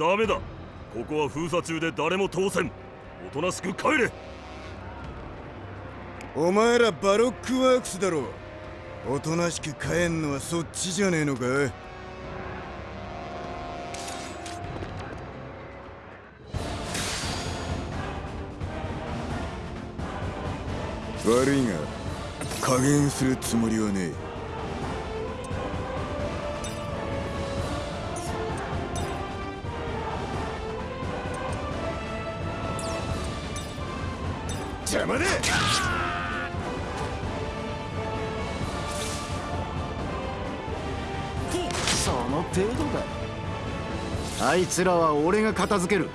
ダメだ。ここは封鎖中で誰も通せん。おとなしく帰れ。お前らバロックワークスだろ。おとなしく帰んのはそっちじゃねえのか。悪いが加減するつもりはねえ。いつらは俺が片付ける。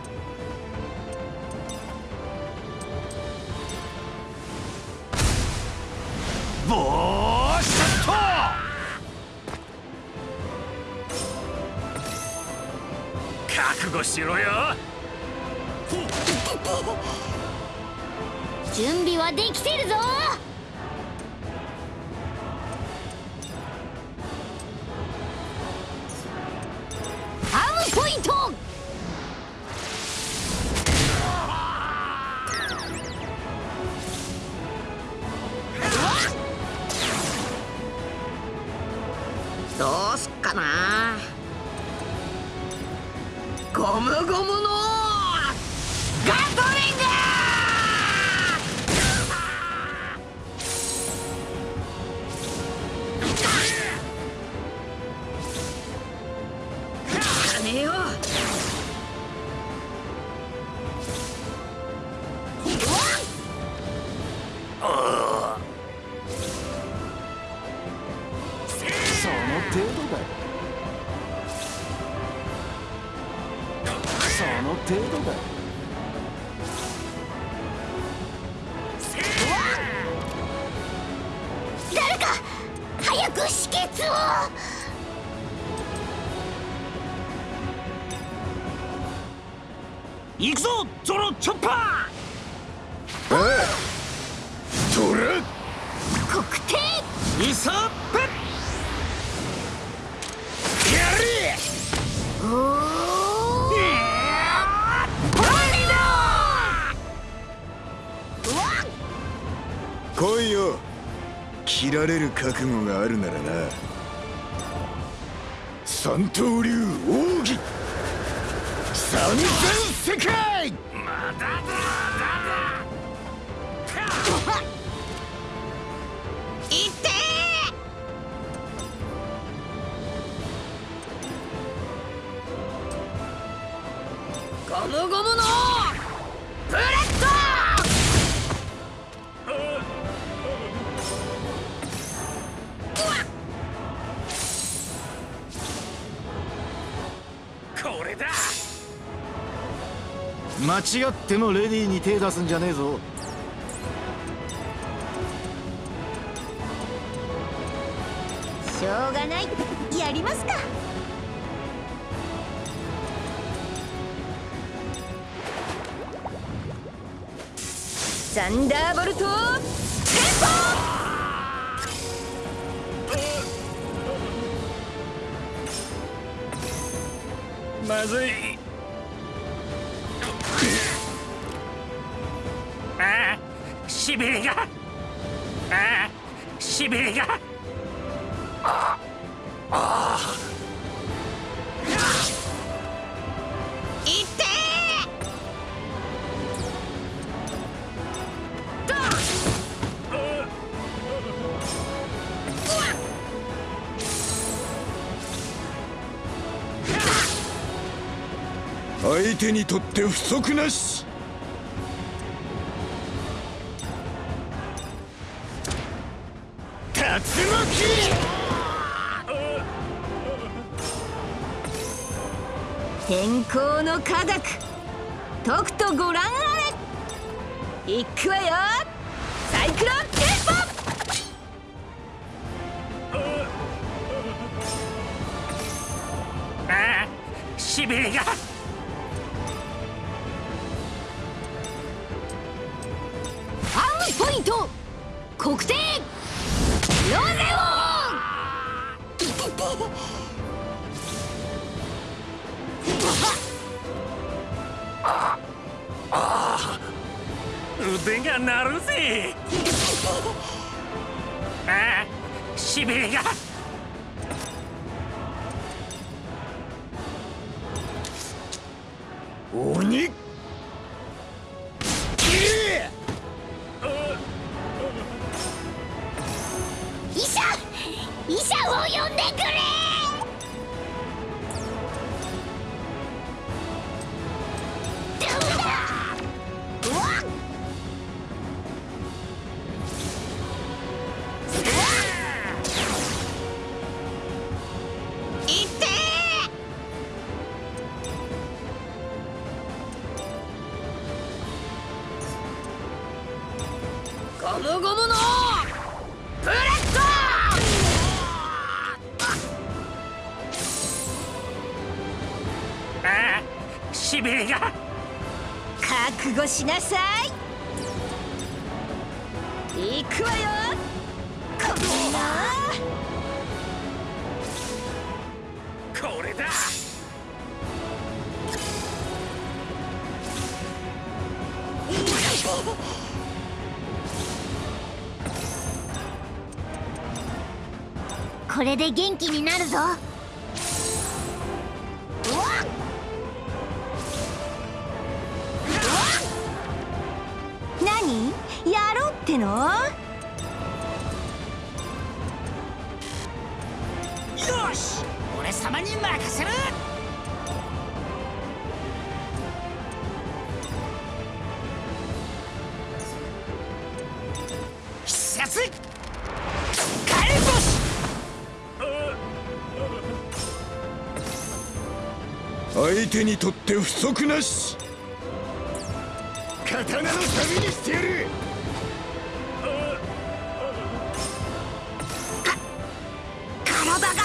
三刀流奥義。三千世界。違ってもレディーに手出すんじゃねえぞ。しょうがない。やりますか。サンダーボルトテンポまずいしびれがああしびれがああいって。相手にとって不足なしの科学。とくとご覧あれ。いくわよ。れで元気になるぞ。足なし。刀の旅にしてやる。体が。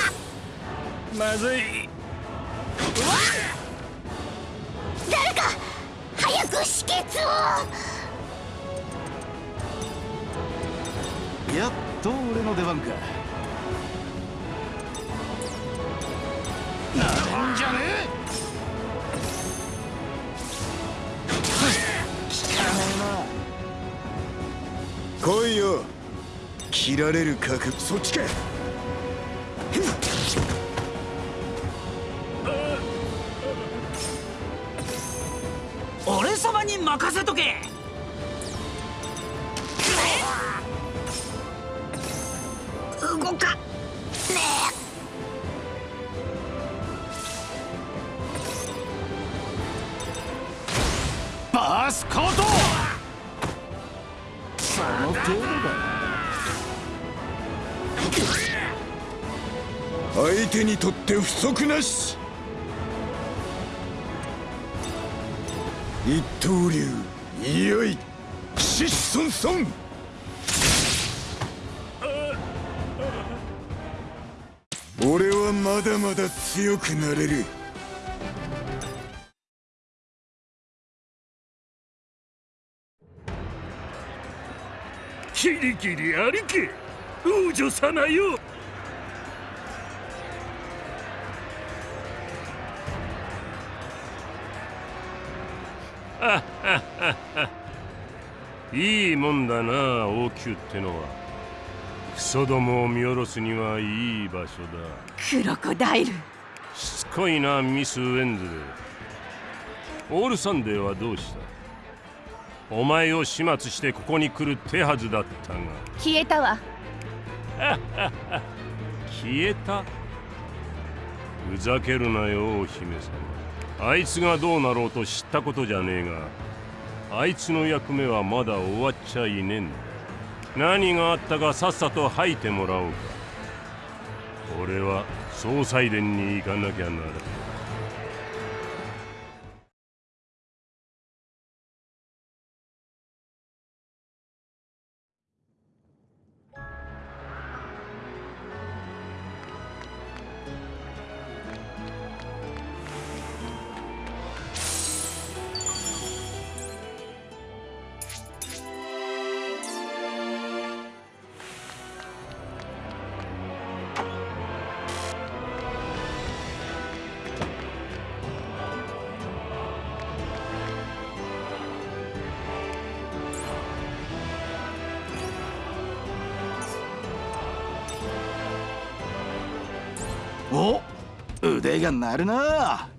まずい。誰か早く止血をやっと俺の出番か。なんじゃね来切られる覚そっちか。俺様に任せとけ足なし。一刀流いよいシッソンソン俺はまだまだ強くなれる。キリキリありけ王女様よ。いいもんだな王宮ってのは。クソどもを見下ろすにはいい場所だ。クロコダイル。しつこいなミス・ウェンズオールサンデーはどうした？お前を始末してここに来る手はずだったが。消えたわ。消えた？ふざけるなよお姫様。あいつがどうなろうと知ったことじゃねえがあいつの役目はまだ終わっちゃいねえんだ。何があったかさっさと吐いてもらおうか。俺は総裁殿に行かなきゃならないが鳴るな。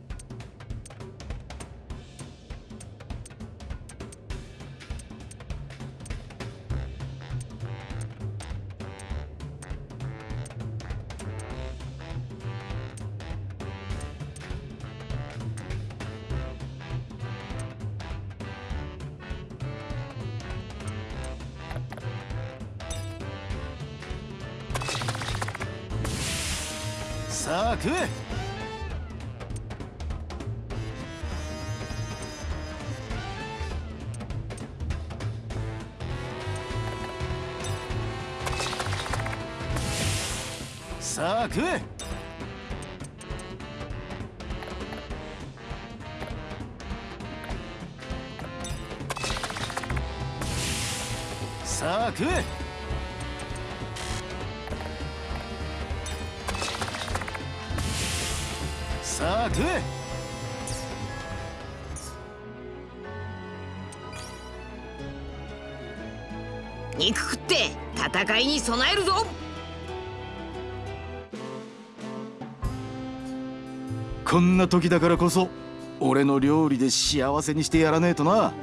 さあ食えさあ食えさあ食え肉食って戦いに備えるぞ。こんな時だからこそ俺の料理で幸せにしてやらねえとな。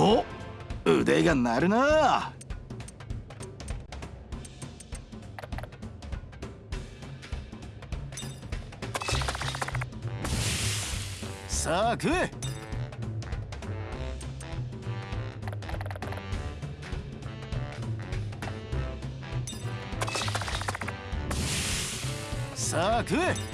お腕が鳴るな。さあ食え。さあ食え。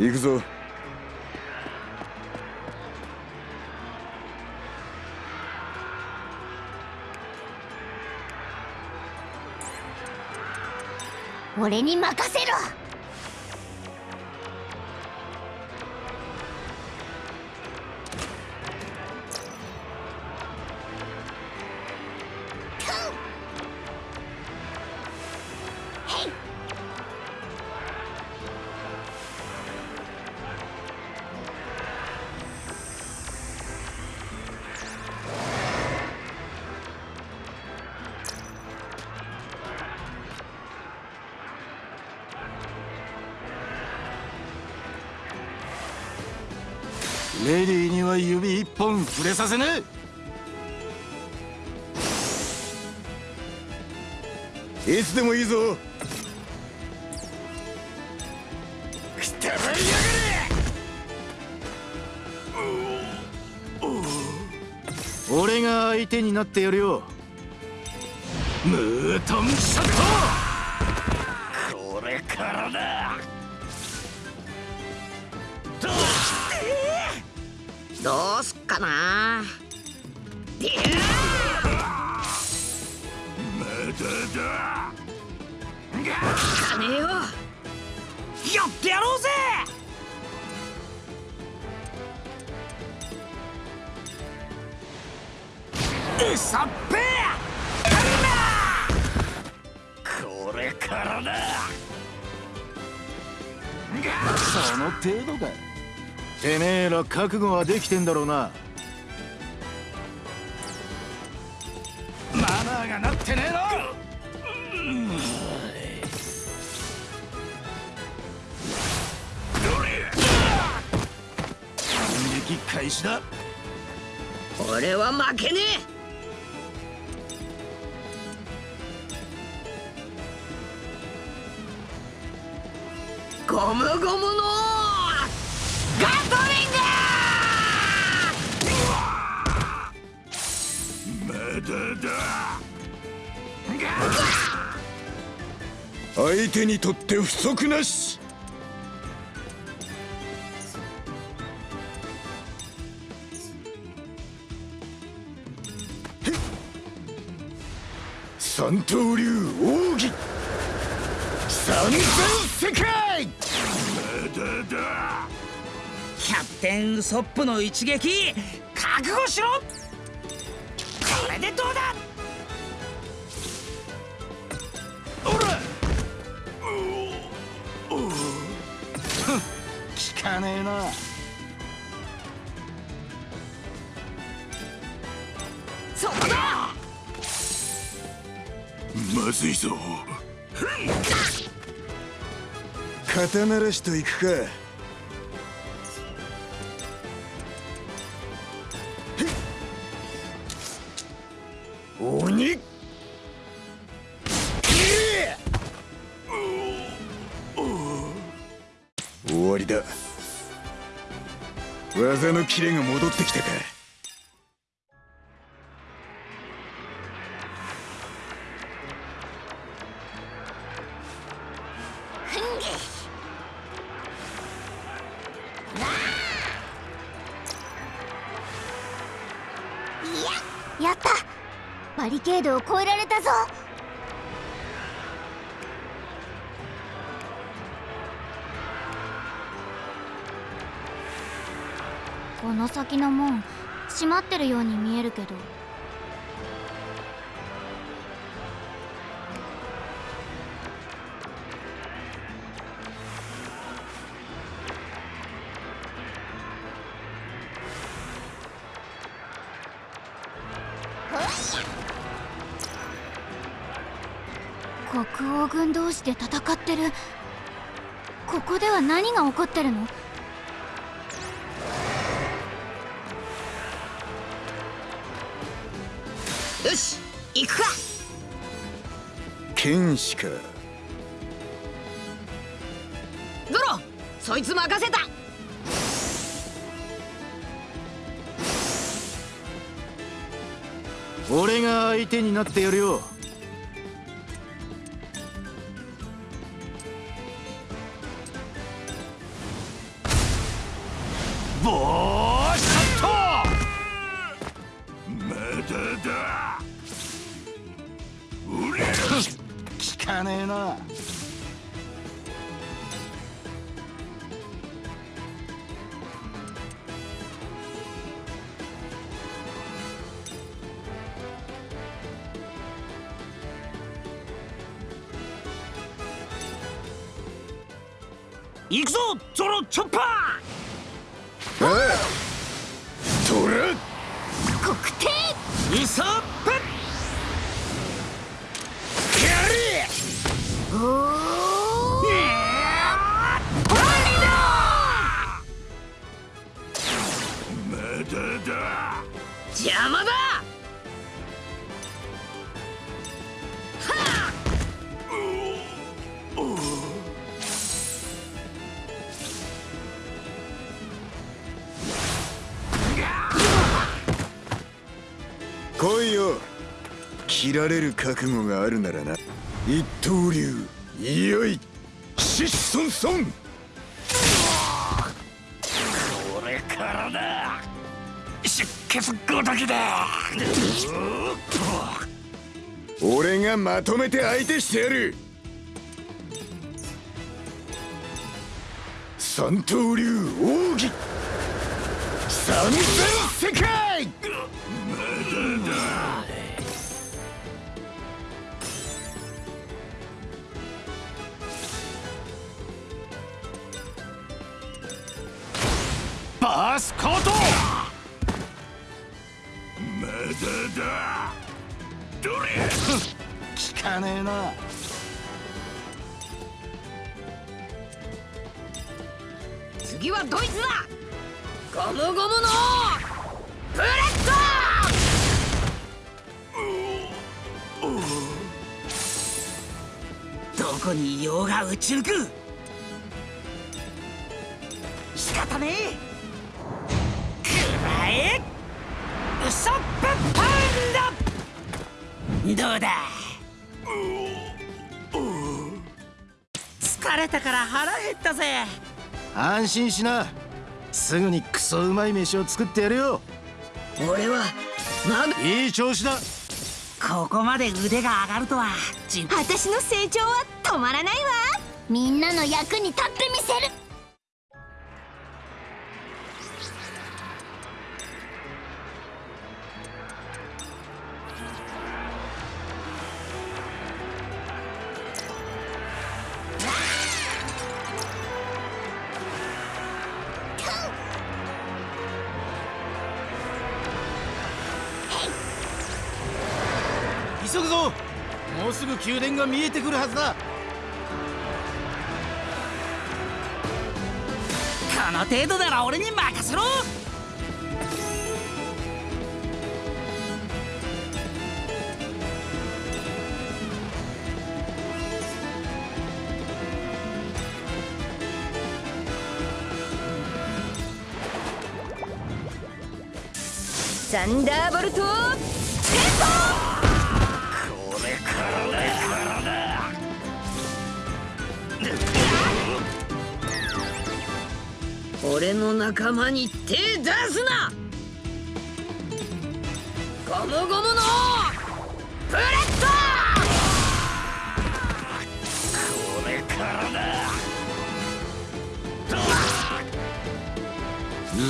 行くぞ。俺に任せろ。レディーには指一本触れさせねいつでもいいぞ。え俺が相手になってやるよ。ムートンショットどうすっかな。かねえよやってやろうぜ。うさっぺこれからだ。その程度かてめえら覚悟はできてんだろうな。マナーがなってねえの。反撃開始だ。俺は負けねえ。ゴムゴムの相手にとって不足なし。三刀流奥義。三千世界。キャプテンウソップの一撃。覚悟しろ。これでどうだ効かねえな。そこだ。まずいぞ。肩慣らしといくか技のキレが戻ってきたかやった。バリケードを越えられの先の門閉まってるように見えるけど。国王軍同士で戦ってる。ここでは何が起こってるの？よし行くか。剣士か。ゾロそいつ任せた。俺が相手になってやるよれる覚悟があるならな。一刀流いよい。シッソンソン。これからだ。出血ごときだ。俺がまとめて相手してやる。三刀流奥義。三千世界かねえな。次はドイツだ。ゴムゴムのブレッどこにいようが打ち抜くたから腹減ったぜ。安心しな。すぐにクソうまい飯を作ってやるよ。ド俺はまだいい調子だ。ここまで腕が上がるとは私の成長は止まらないわ。みんなの役に立ってみせるぐぞ。もうすぐ宮殿が見えてくるはずだ。この程度なら俺に任せろ。サンダーボルト俺の仲間に手出すな！ゴムゴムのブレッ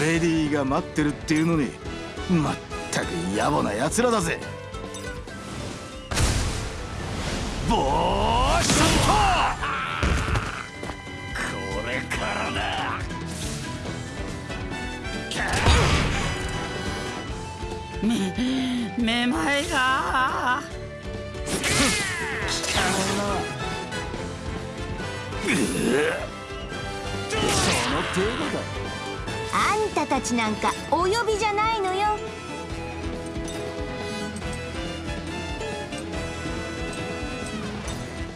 レディーが待ってるっていうのにまったく野暮な奴らだぜ!ボーショット!めまいが。その程度だ。あんたたちなんかお呼びじゃないのよ。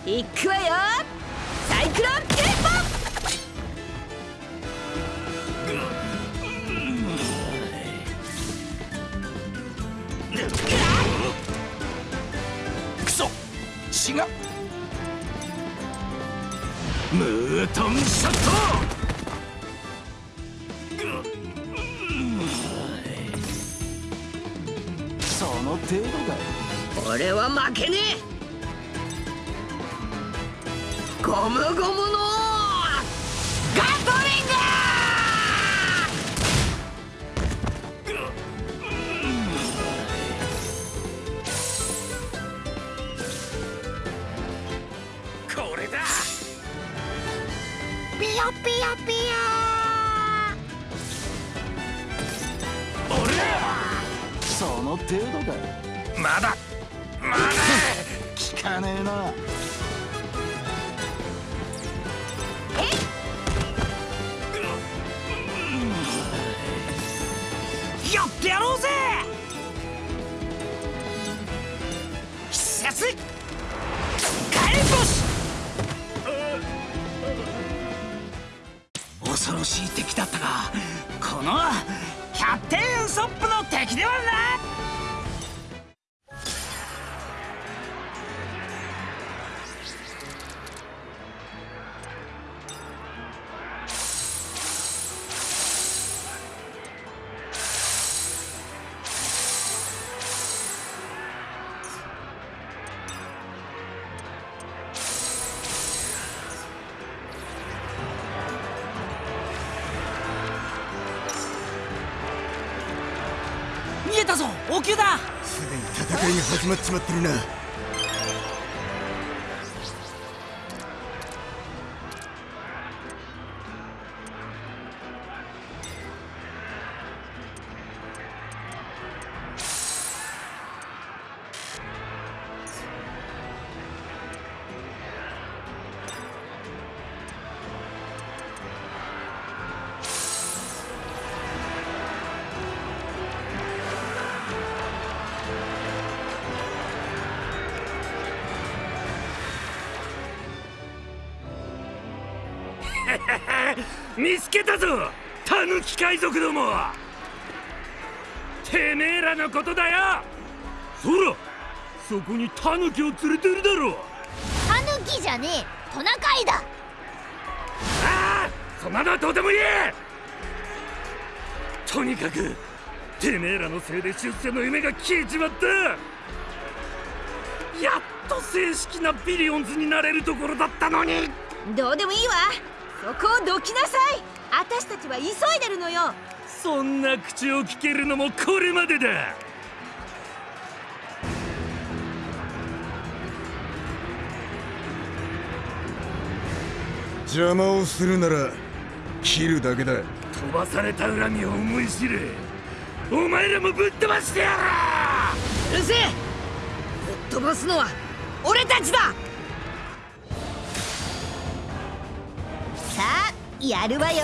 行くわよが。ムートンショット。その程度だ俺は負けねえ。ゴムゴム戦いが始まっちまってるな海賊どもてめえらのことだよ。そらそこにタヌキを連れてるだろ。タヌキじゃねえトナカイだ。ああそんなのはどうでもいい。とにかくてめえらのせいで出世の夢が消えちまった。やっと正式なビリオンズになれるところだったのに。どうでもいいわ。そこをどきなさい私たちは急いでるのよ。そんな口を聞けるのもこれまでだ。邪魔をするなら切るだけだ。飛ばされた恨みを思い知れ。お前らもぶっ飛ばしてやらうるせえ！ぶっ飛ばすのは俺たちだ！やるわよ。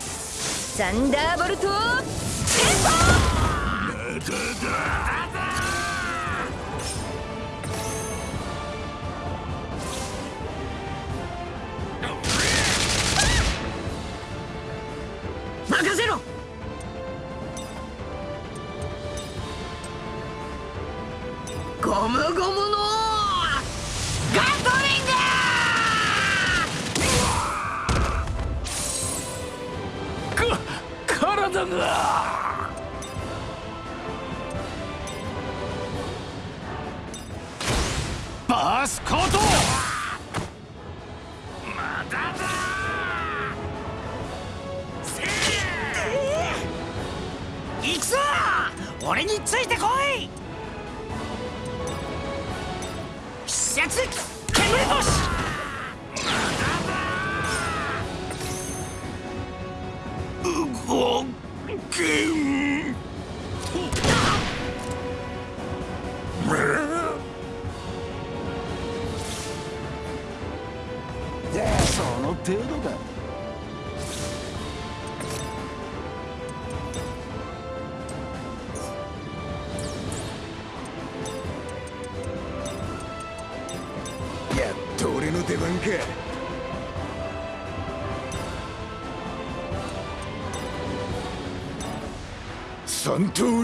サンダーボルトテンポ Unto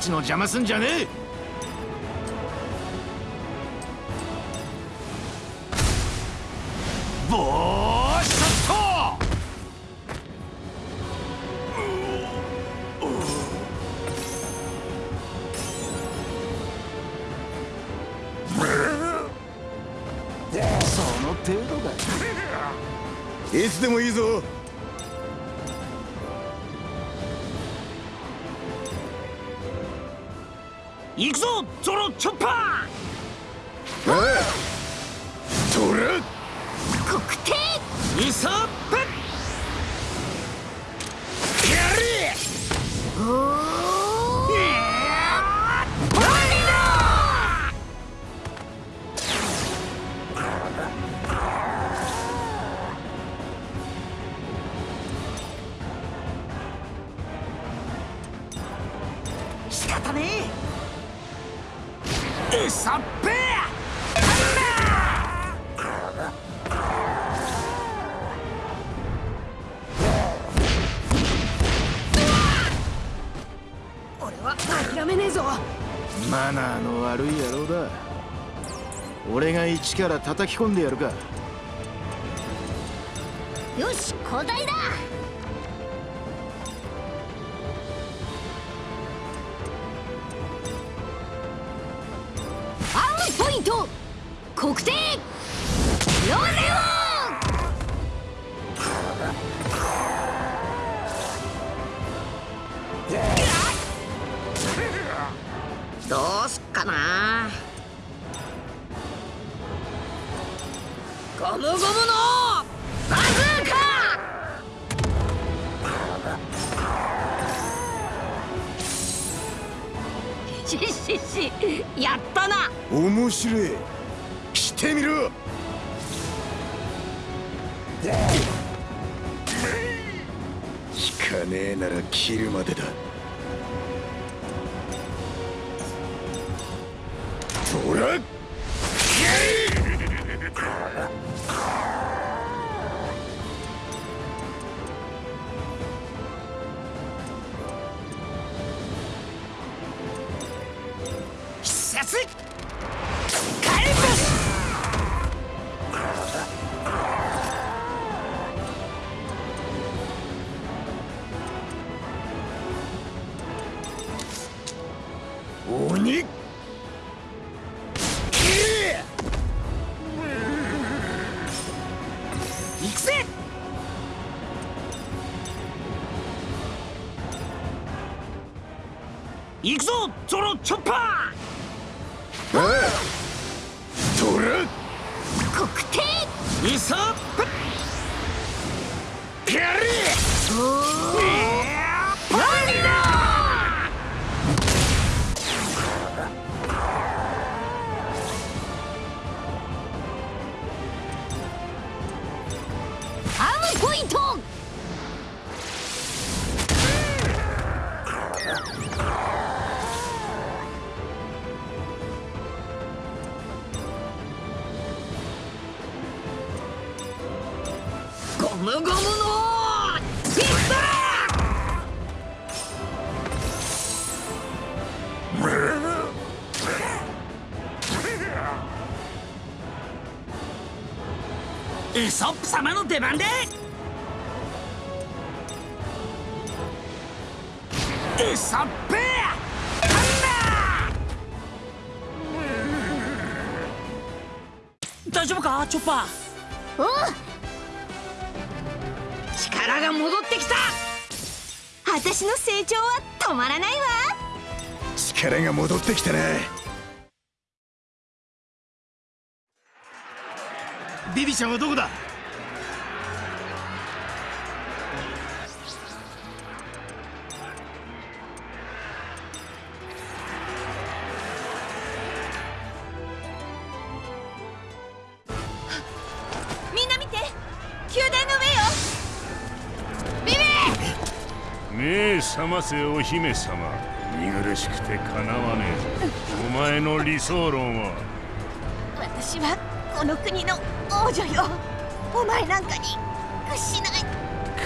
ちの邪魔すんじゃねえ。から叩き込んでやるか。くぞゾロチョッパああトラ黒帝ーイソッ様の出番で。イソップハンマー大丈夫かチョッパー？おう力が戻ってきた。私の成長は止まらないわ。力が戻ってきたなビビちゃんはどこだ？ませお姫様見苦しくてかなわねえぞ。お前の理想論は？私はこの国の王女よ。お前なんかに屈しない。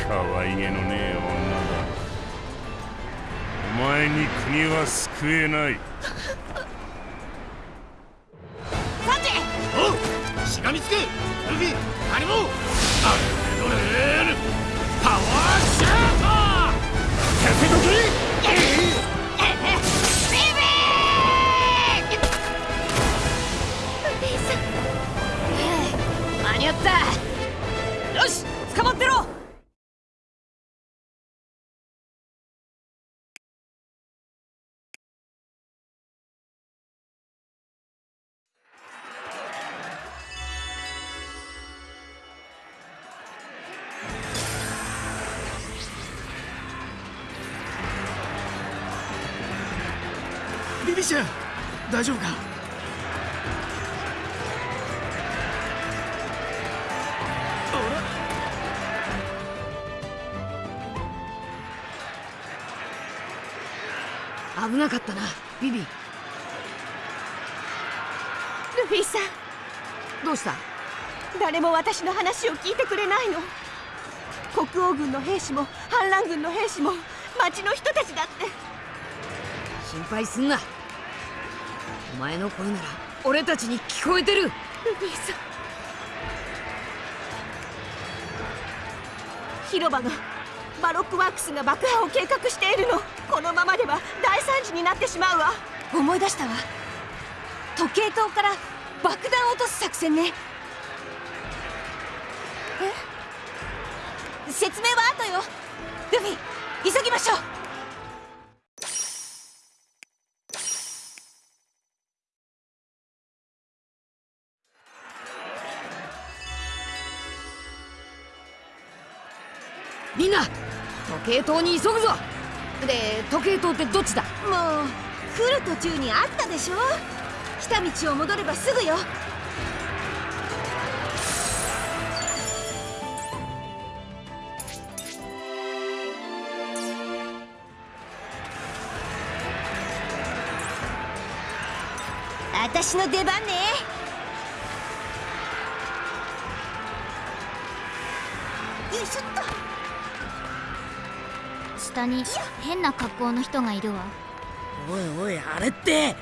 可愛げのねえ女だ。お前に国は救えない。さて！おう！しがみつけルフィ！ハリモアルメドさせとけ私の話を聞いてくれないの。国王軍の兵士も反乱軍の兵士も町の人たちだって。心配すんな。お前の声なら俺たちに聞こえてる。ルフィさん。広場のバロックワークスが爆破を計画しているの。このままでは大惨事になってしまうわ。思い出したわ。時計塔から爆弾を落とす作戦ね説明は？後よルフィ急ぎましょう。みんな時計塔に急ぐぞ。で時計塔ってどっちだ？もう来る途中にあったでしょ？来た道を戻ればすぐよ。私の出番ね。よいしょっと。下に変な格好の人がいるわ。おいおいあれって。よ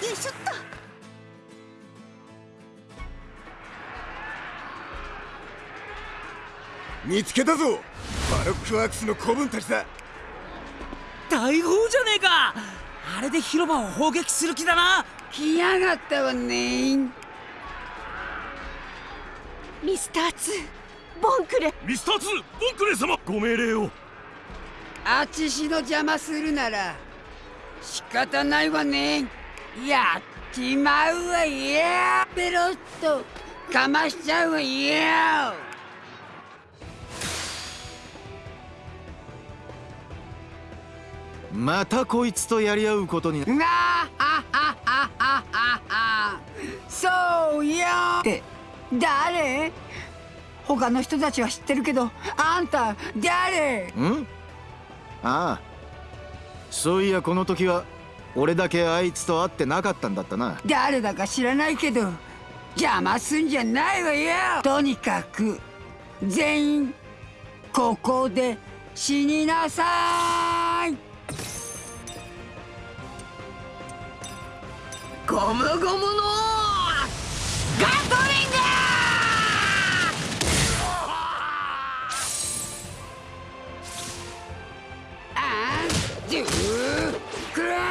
いしょっと。見つけたぞ。バロックワークスの子分たちだ大砲じゃねえか。あれで広場を砲撃する気だな。来やがったわねミスター2ボンクレ。ミスター2ボンクレー様。ご命令を。あちしの邪魔するなら仕方ないわねやっちまうわよ。ペロッとかましちゃうわよまたこいつとやり合うことになあはははははそうよって誰他の人たちは知ってるけどあんた誰んああそういやこの時は俺だけあいつと会ってなかったんだったな誰だか知らないけど邪魔すんじゃないわよとにかく全員ここで死になさいゴムゴムのガトリング!あんジュークラー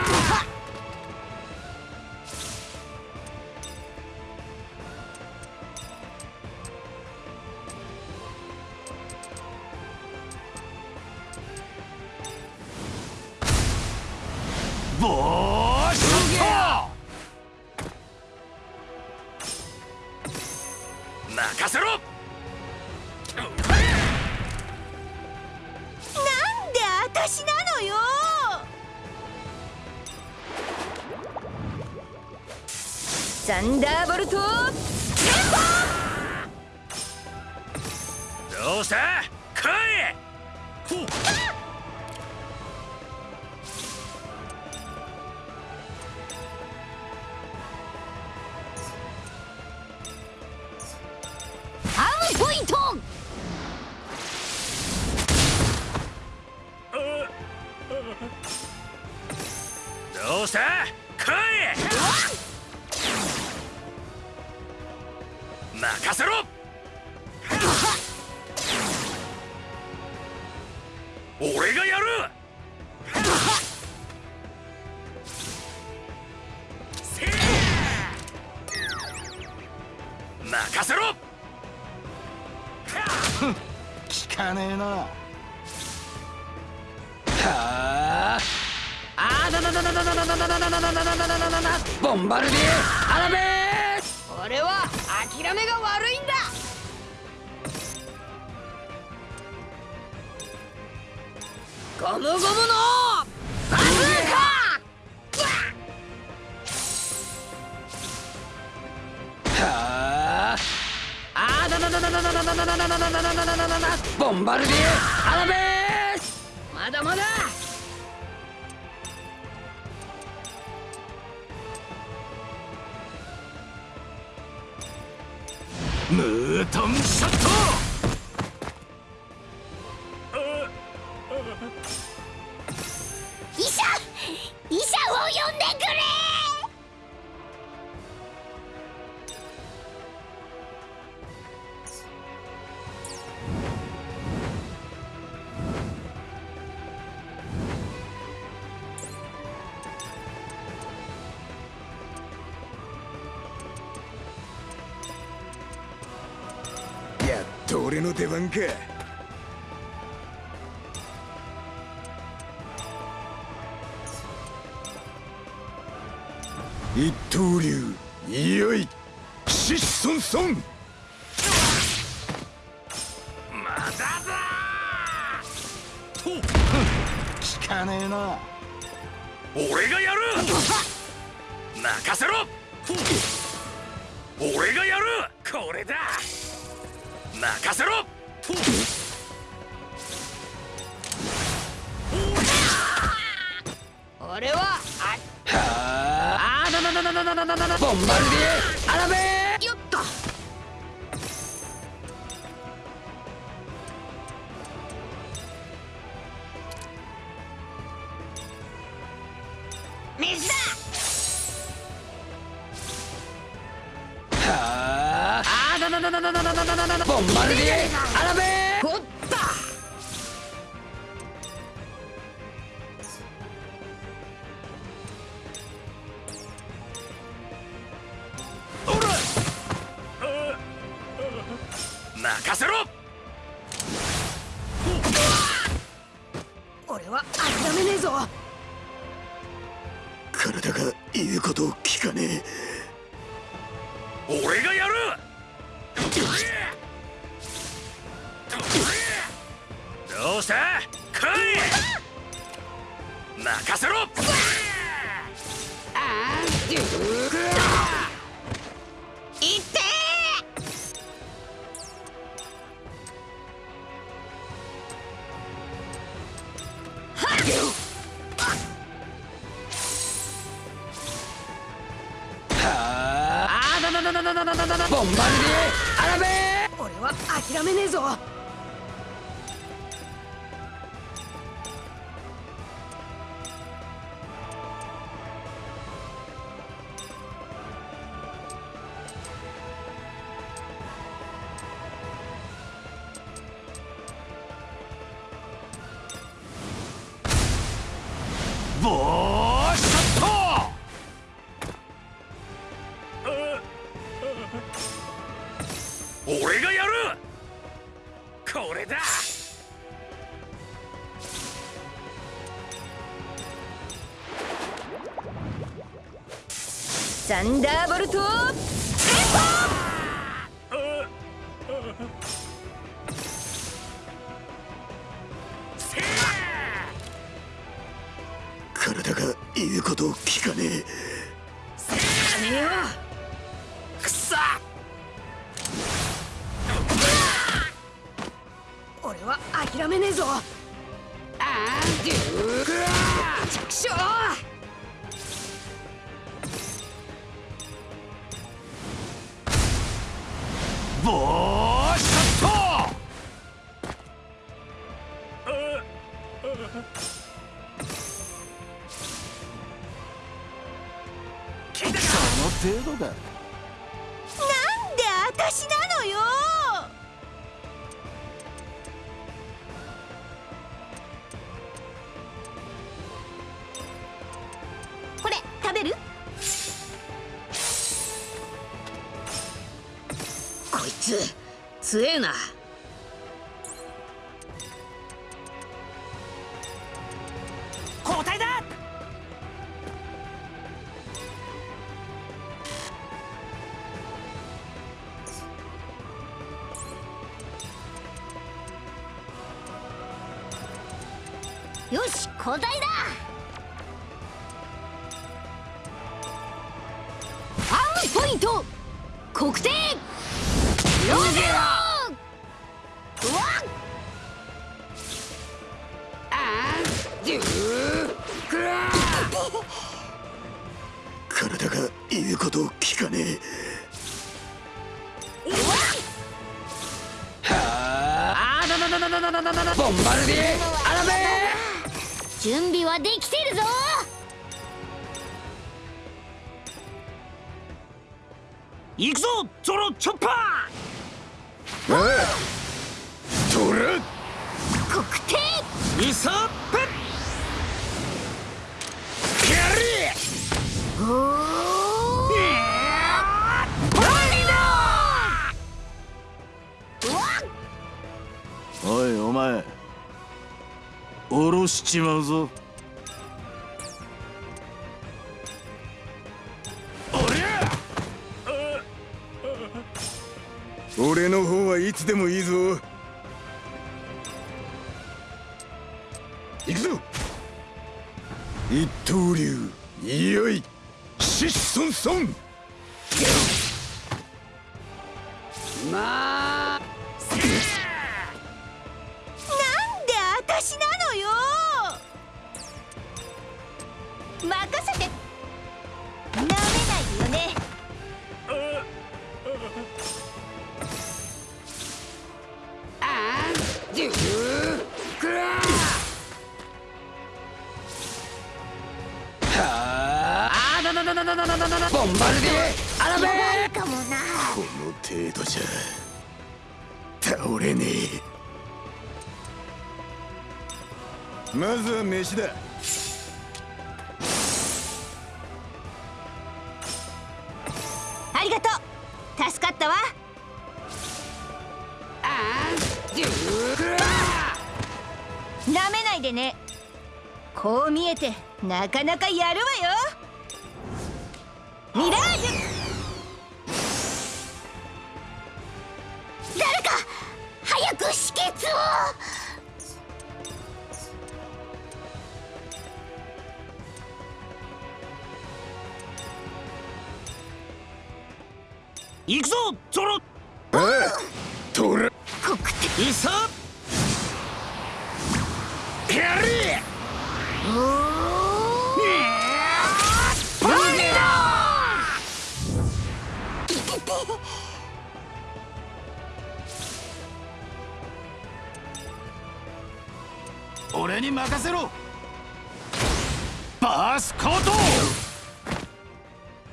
ボーンダーボルトどうした来いほうアームポイントどうしたの出番か。ボンバルディアラベ俺は諦めねえぞンバルビアラベ準備はできてるぞ！いくぞゾロチョッパー！ちまうぞ。俺の方はいつでもいいぞ。行くぞ。一刀流。いよいシッソンソンまあ。なんで私なのよ。任せて。なめないよね。あんじゅうくらはあ。あだだだだだだだだだボンバルディアラベーかもなこの程度じゃ倒れねえまずは飯だね。こう見えてなかなかやるわよ。ミラージュ。誰か早く止血を。行くぞゾロ。ああト俺に任せろ!バースコート!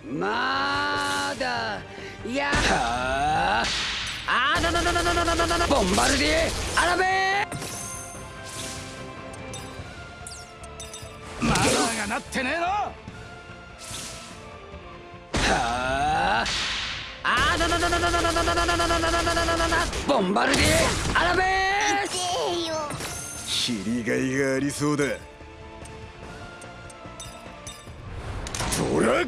まだやああだだだだだだだだだボンバルディアラベーなってねえの。はあ。あー。だだだだだだだだだだだだだだだだだだだボンバルディアラベースよ切りがいがありそうだトラ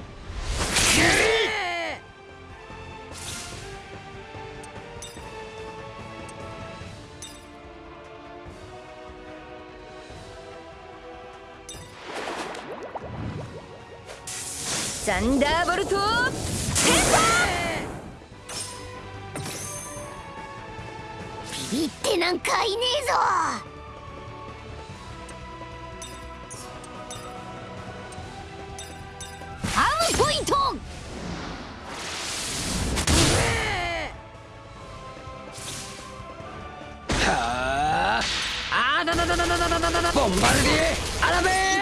サンダーボルトビビってなんかいねえぞ。アームポイント。はあ。あだだだだだだだだボンバルディアラベー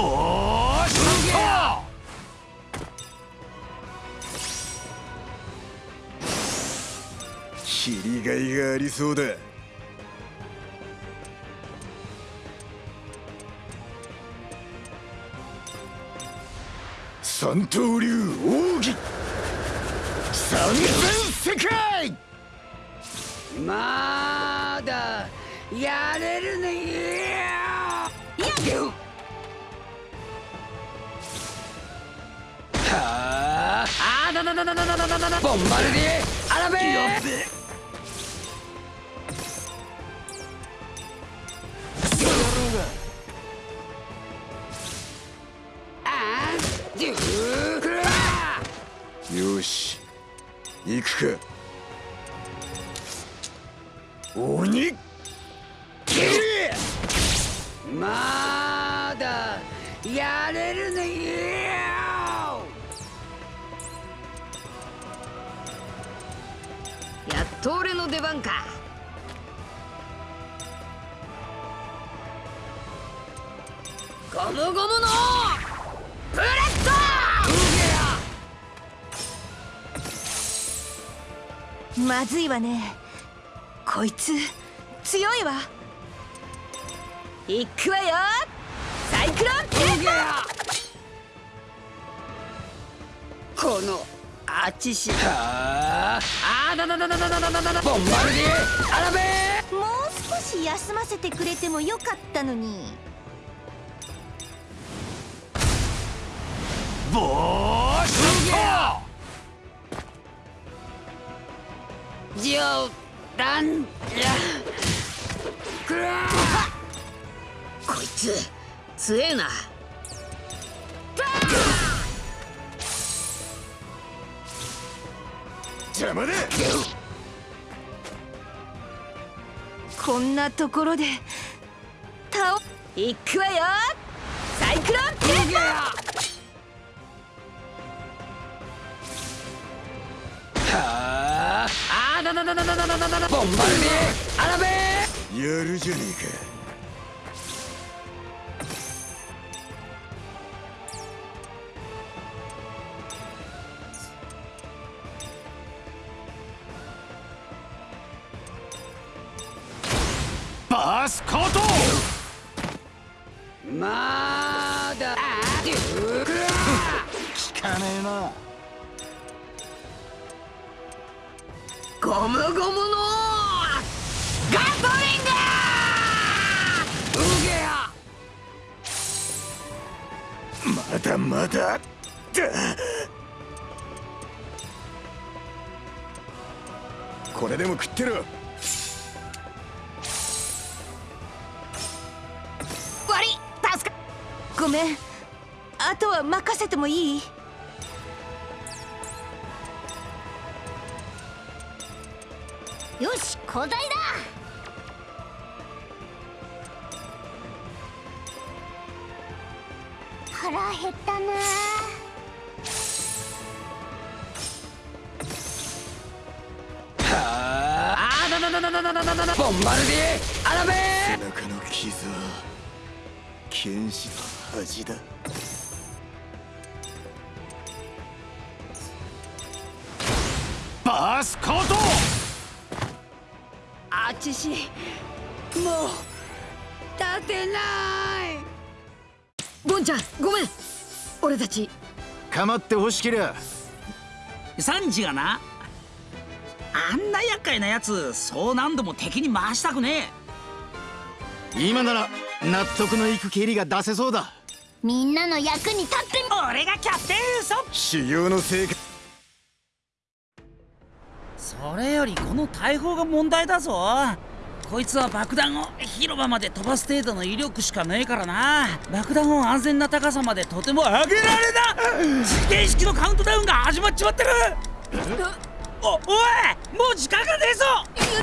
ボースコー切りがいがありそうだ。三刀流奥義。三千世界。まだやれるね。ボンバルディアラベーあんじゅうくらよし行くか鬼トーレの出番か。のまずいわね。こいつ強いわ。行くわよ!サイクロンテーこのあちし。はあ。あだだだだだだだだだボンバルディアラベプもう少し休ませてくれてもよかったのに。ボー。シュ冗談じゃ。くらこいつ強えな邪魔だ。こんなところで倒行くわよ!サイクロン!テーはああだだだだだだだだだボンバルディアラベやるじゃねえかすことまだ聞かねえな。ゴムゴムのガンまだまだ。これでも食ってる。めん。あとは任せてもいい？よし交代だ。腹減ったな。あ。あだだだだだだだだだボンバルディアラベ背中の傷は剣士の恥だバースコートあちしもう立てないボンちゃんごめん俺たち構ってほしけりゃサンジがなあんな厄介なやつそう何度も敵に回したくね今なら納得のいく蹴りが出せそうだみんなの役に立ってえ俺がキャプテンウソ修行の成果それよりこの大砲が問題だぞ。こいつは爆弾を広場まで飛ばす程度の威力しかねえからな。爆弾を安全な高さまでとても上げられな。自転式のカウントダウンが始まっちまってる。おおいもう時間がねえぞ。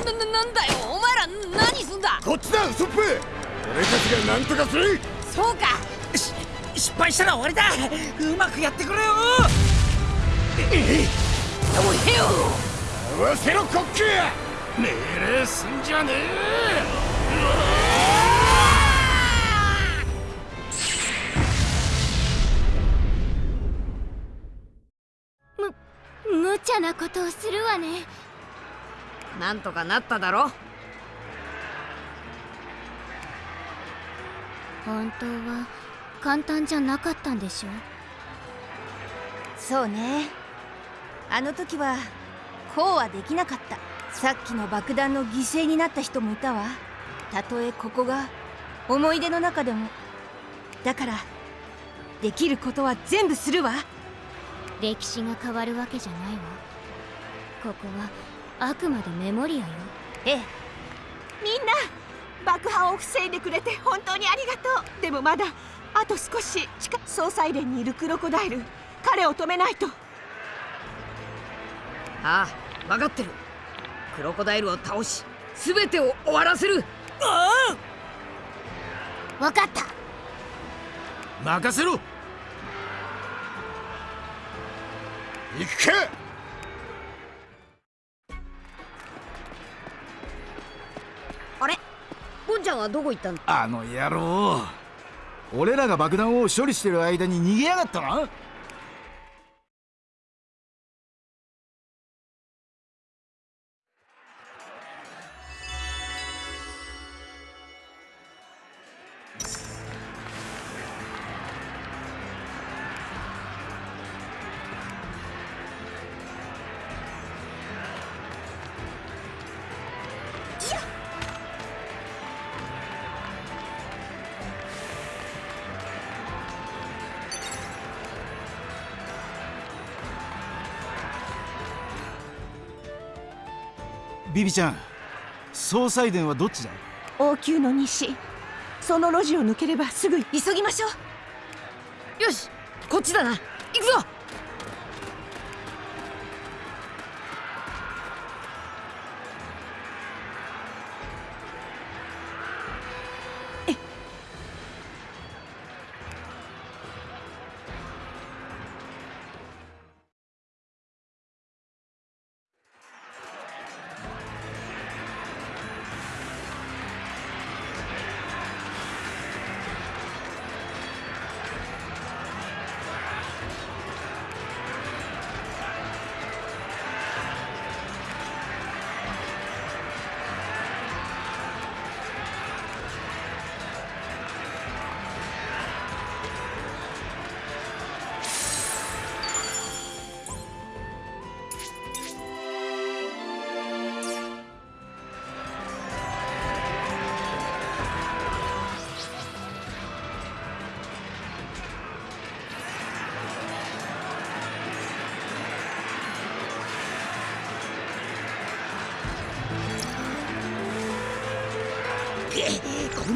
なななんだよ。お前ら何すんだ。こっちだウソップ俺たちが何とかする。そうか。し失敗したら終わりだ。うまくやってくれよ。合わせろコック。命令すんじゃね無茶なことをするわね。なんとかなっただろ。本当は簡単じゃなかったんでしょ？そうね。あの時はこうはできなかった。さっきの爆弾の犠牲になった人もいたわ。たとえここが思い出の中でも。だからできることは全部するわ。歴史が変わるわけじゃないわ。ここはあくまでメモリアよ。ええ。みんな爆破を防いでくれて本当にありがとう。でもまだあと少し近総裁連にいるクロコダイル。彼を止めないと。ああ分かってる。クロコダイルを倒し全てを終わらせる。わかった。任せろ。行くかあれ？ボンちゃんはどこ行ったんだあの野郎俺らが爆弾を処理してる間に逃げやがったな。ビビちゃん総裁殿はどっちだ？王宮の西。その路地を抜ければすぐ急ぎましょう。よしこっちだな。行くぞ。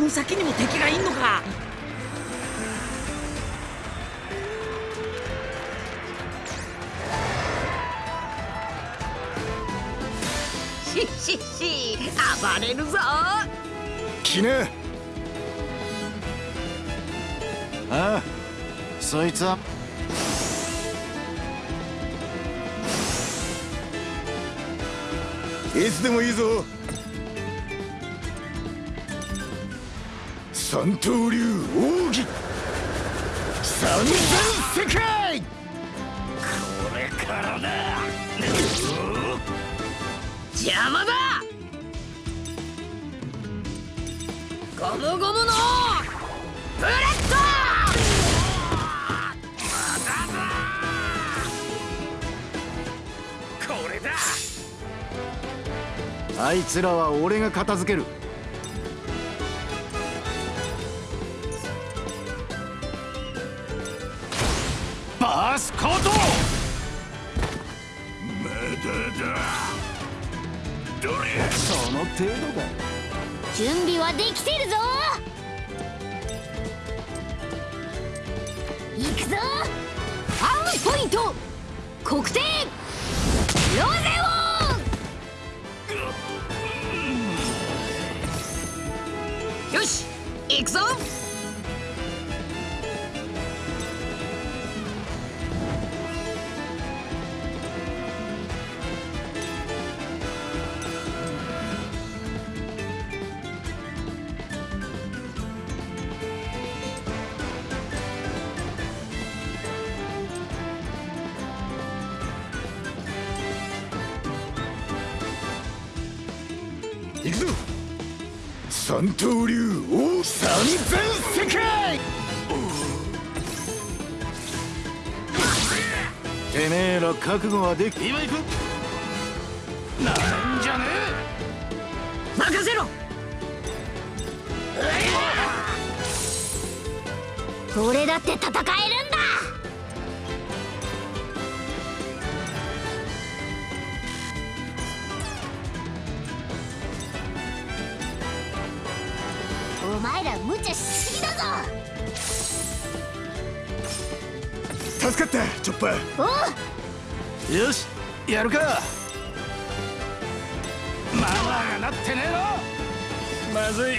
の先にも敵がいんのか。ししし暴れるぞ。来なああそいつは。いつでもいいぞ。三刀流奥義。三千世界。これからだ。邪魔だ。ゴムゴムの。ブレッこれだ。あいつらは俺が片付ける。はでき今行くよしやるか。マナーがなってねえの。まずい。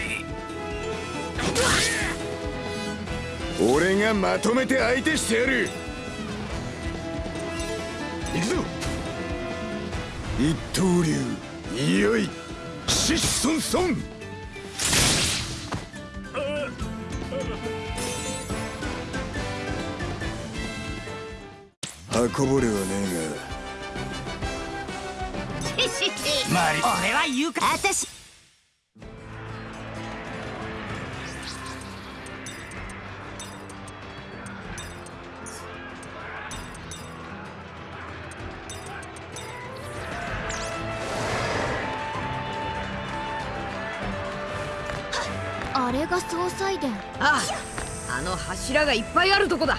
俺がまとめて相手してやる。行くぞ。一刀流いよいシッソンソン運ぼれはねえがマリ俺は言うか私あれが総裁殿あああの柱がいっぱいあるとこだ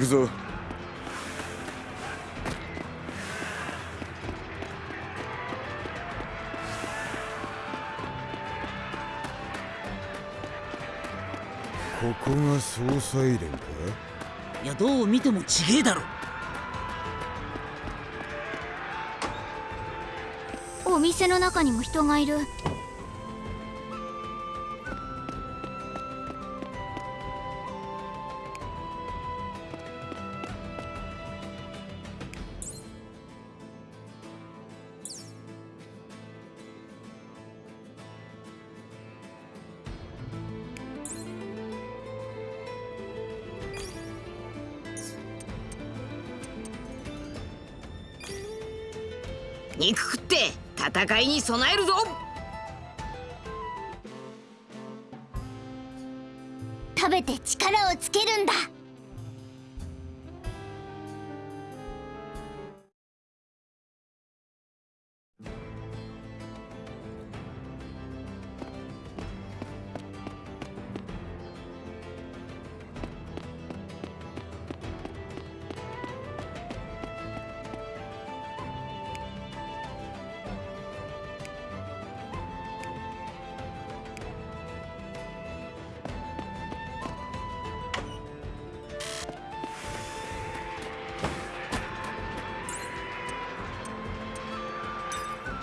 くぞ。ここが総裁連か？いやどう見てもちげえだろ。お店の中にも人がいる戦いに備えるぞ。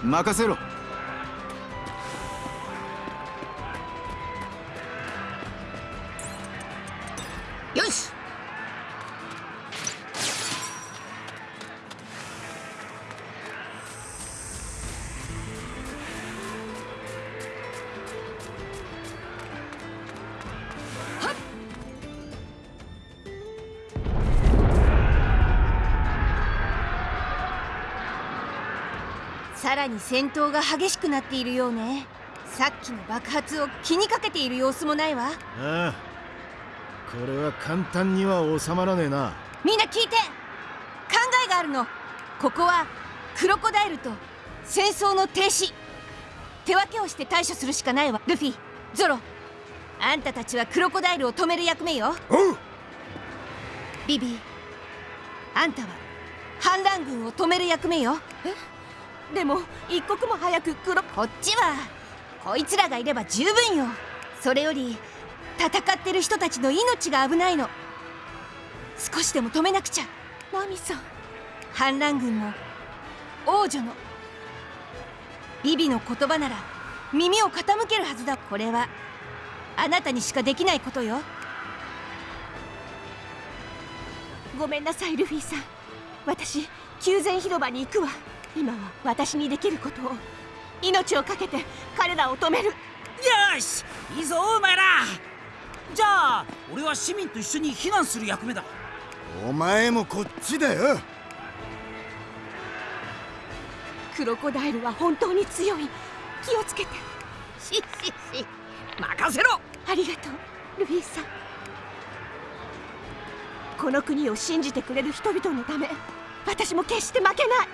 任せろ。らに戦闘が激しくなっているようね。さっきの爆発を気にかけている様子もないわ。ああ。これは簡単には収まらねえな。みんな聞いて。考えがあるの。ここはクロコダイルと戦争の停止。手分けをして対処するしかないわ。ルフィゾロ。あんたたちはクロコダイルを止める役目よ。おうビビあんたは反乱軍を止める役目よ。え？でも一刻も早くクロこっちは。こいつらがいれば十分よ。それより戦ってる人たちの命が危ないの。少しでも止めなくちゃ。ナミさん。反乱軍の王女の。ビビの言葉なら耳を傾けるはずだ。これは。あなたにしかできないことよ。ごめんなさいルフィさん。私宮前広場に行くわ今は私にできることを命を懸けて彼らを止める。よしいいぞお前ら。じゃあ俺は市民と一緒に避難する役目だ。お前もこっちだよ。クロコダイルは本当に強い。気をつけて。ししし任せろ。ありがとうルフィさん。この国を信じてくれる人々のため私も決して負けない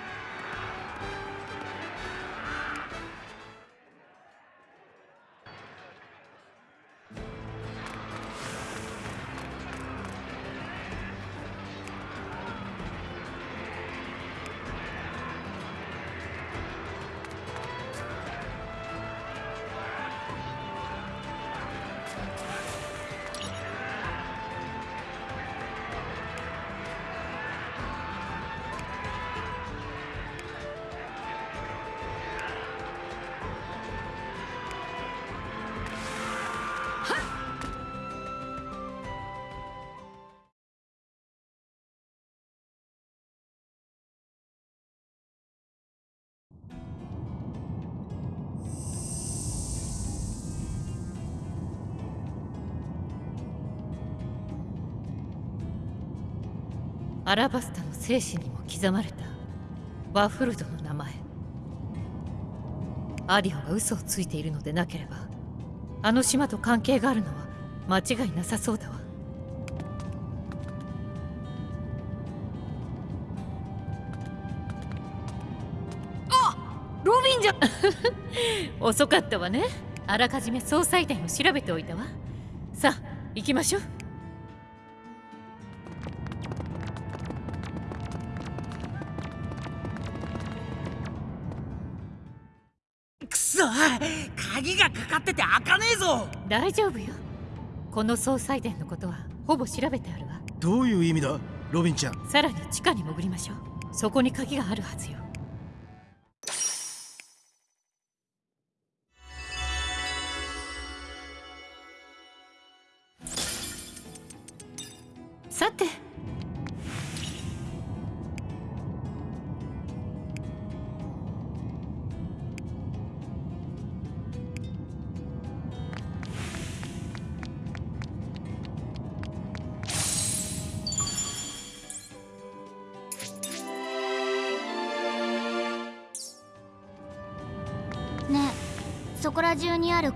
アラバスタの精神にも刻まれた。ワッフルドの名前。アディオが嘘をついているのでなければあの島と関係があるのは間違いなさそうだわ。ロビンじゃ。遅かったわね。あらかじめ総裁店を調べておいたわ。さあ行きましょう鍵がかかってて開かねえぞ。大丈夫よ。この総裁殿のことはほぼ調べてあるわ。どういう意味だ？ロビンちゃん。さらに地下に潜りましょう。そこに鍵があるはずよ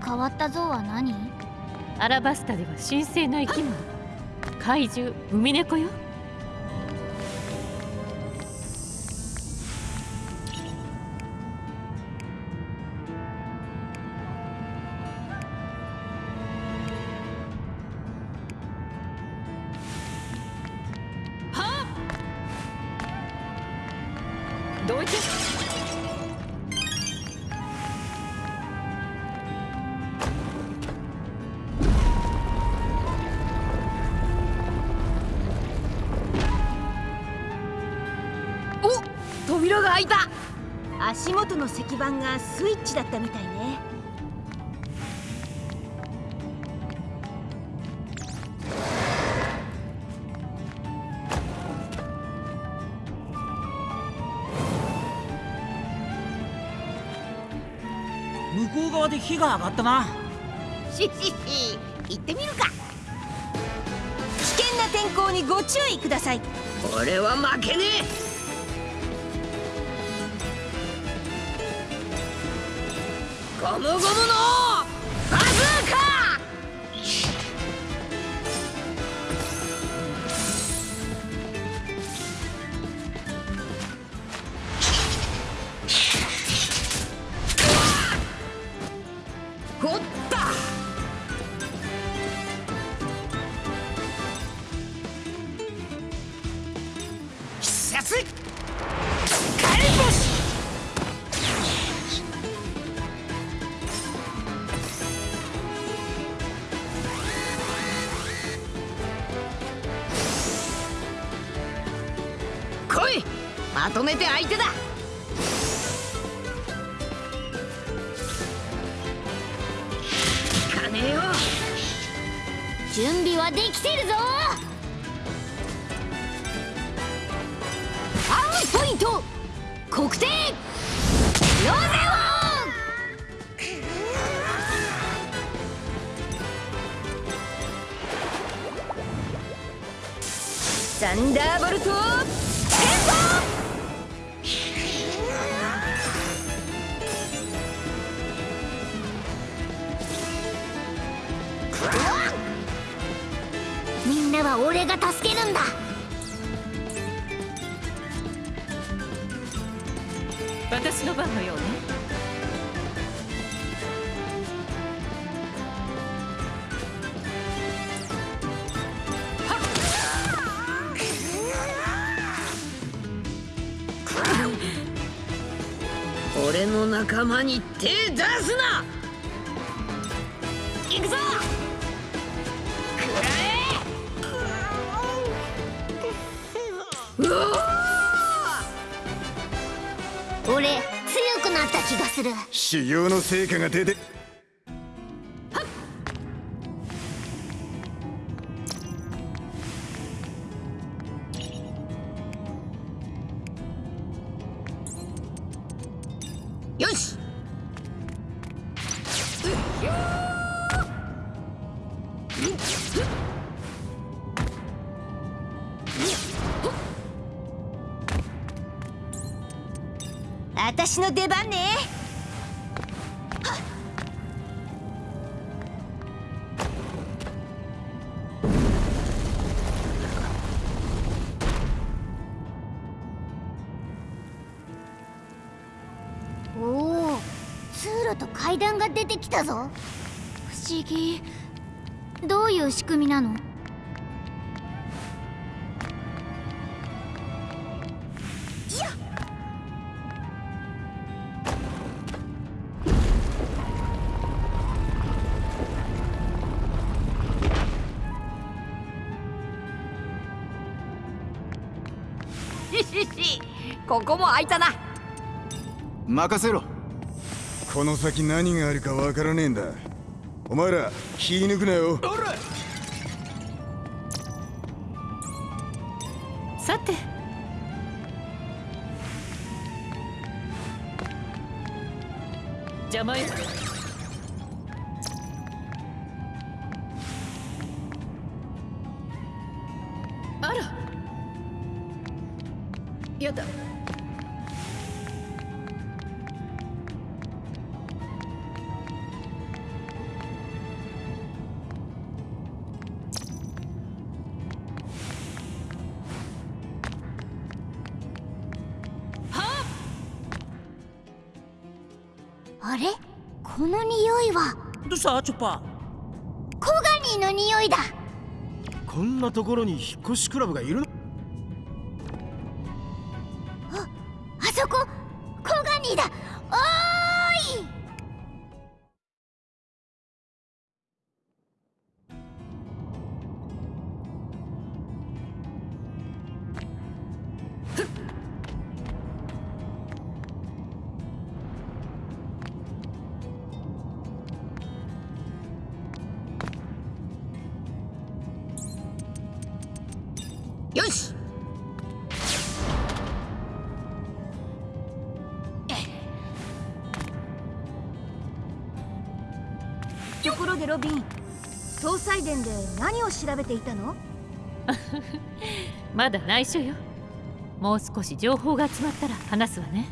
変わった像は何？アラバスタでは神聖な生き物。怪獣ウミネコよ。元の石板がスイッチだったみたいね。向こう側で火が上がったな。ししし行ってみるか。危険な天候にご注意ください。俺は負けねえゴムゴムのみんなは俺が助けるんだ。私の番のようね。俺の仲間に手出すな！行くぞ！食らえ俺強くなった気がする。修行の成果が出てここも開いたな。任せろ。この先何があるかわからねえんだ。お前ら気抜くなよ。さチョッパ。コガニーの匂いだ。こんなところに引っ越しクラブがいるの？ところでロビン搭載伝で何を調べていたの？まだ内緒よ。もう少し情報が集まったら話すわね。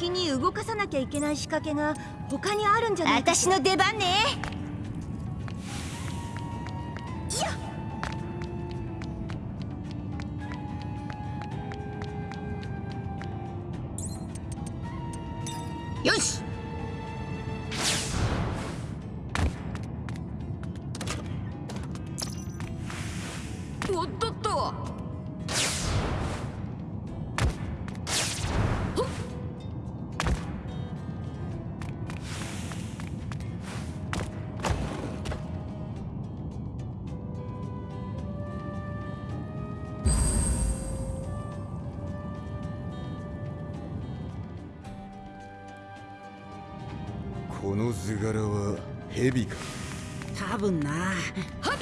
先に動かさなきゃいけない仕掛けが他にあるんじゃないか私の出番ね。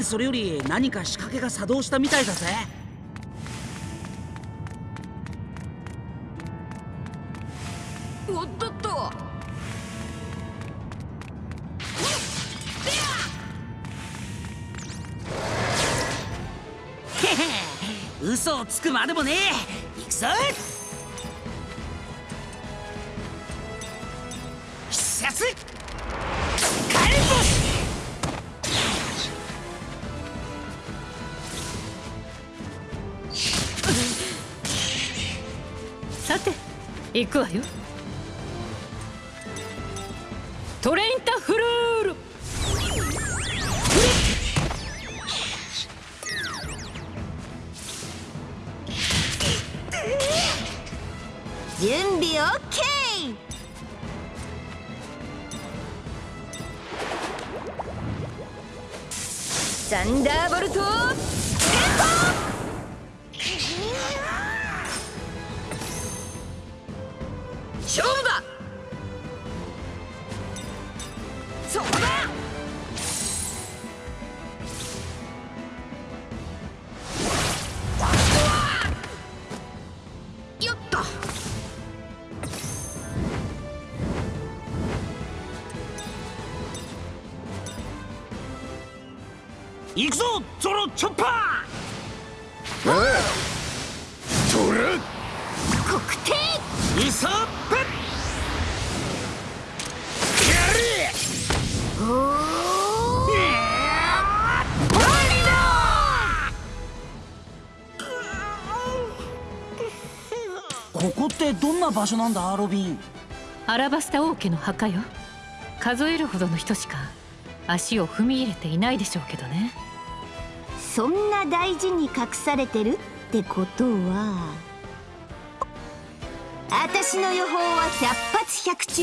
それより何か仕掛けが作動したみたいだぜ。おっとっと。嘘をつくまでもねえ。行くぞ行くわよってどんな場所なんだロビン？アラバスタ王家の墓よ。数えるほどの人しか足を踏み入れていないでしょうけどね。そんな大事に隠されてるってことは私の予報は百発百中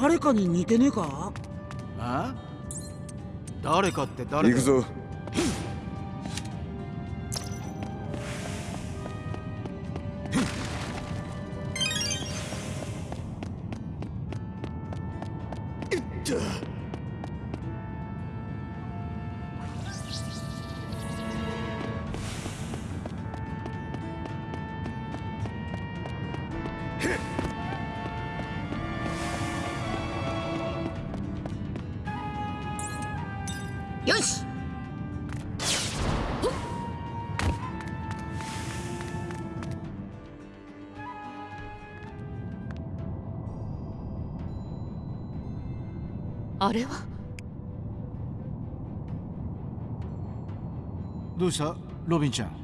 誰かに似てねえか？あ誰かって誰だ行くぞれは。どうした？ロビンちゃん。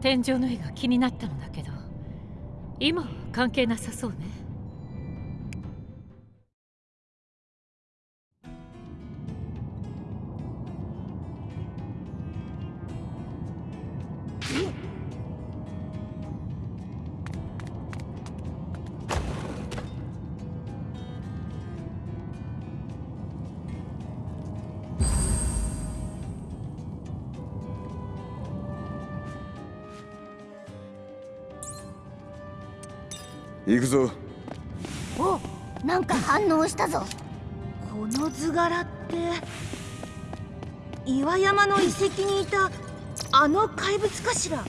天井の絵が気になったのだけど今は関係なさそうね行くぞ。おなんか反応したぞ。この図柄って岩山の遺跡にいたあの怪物かしら？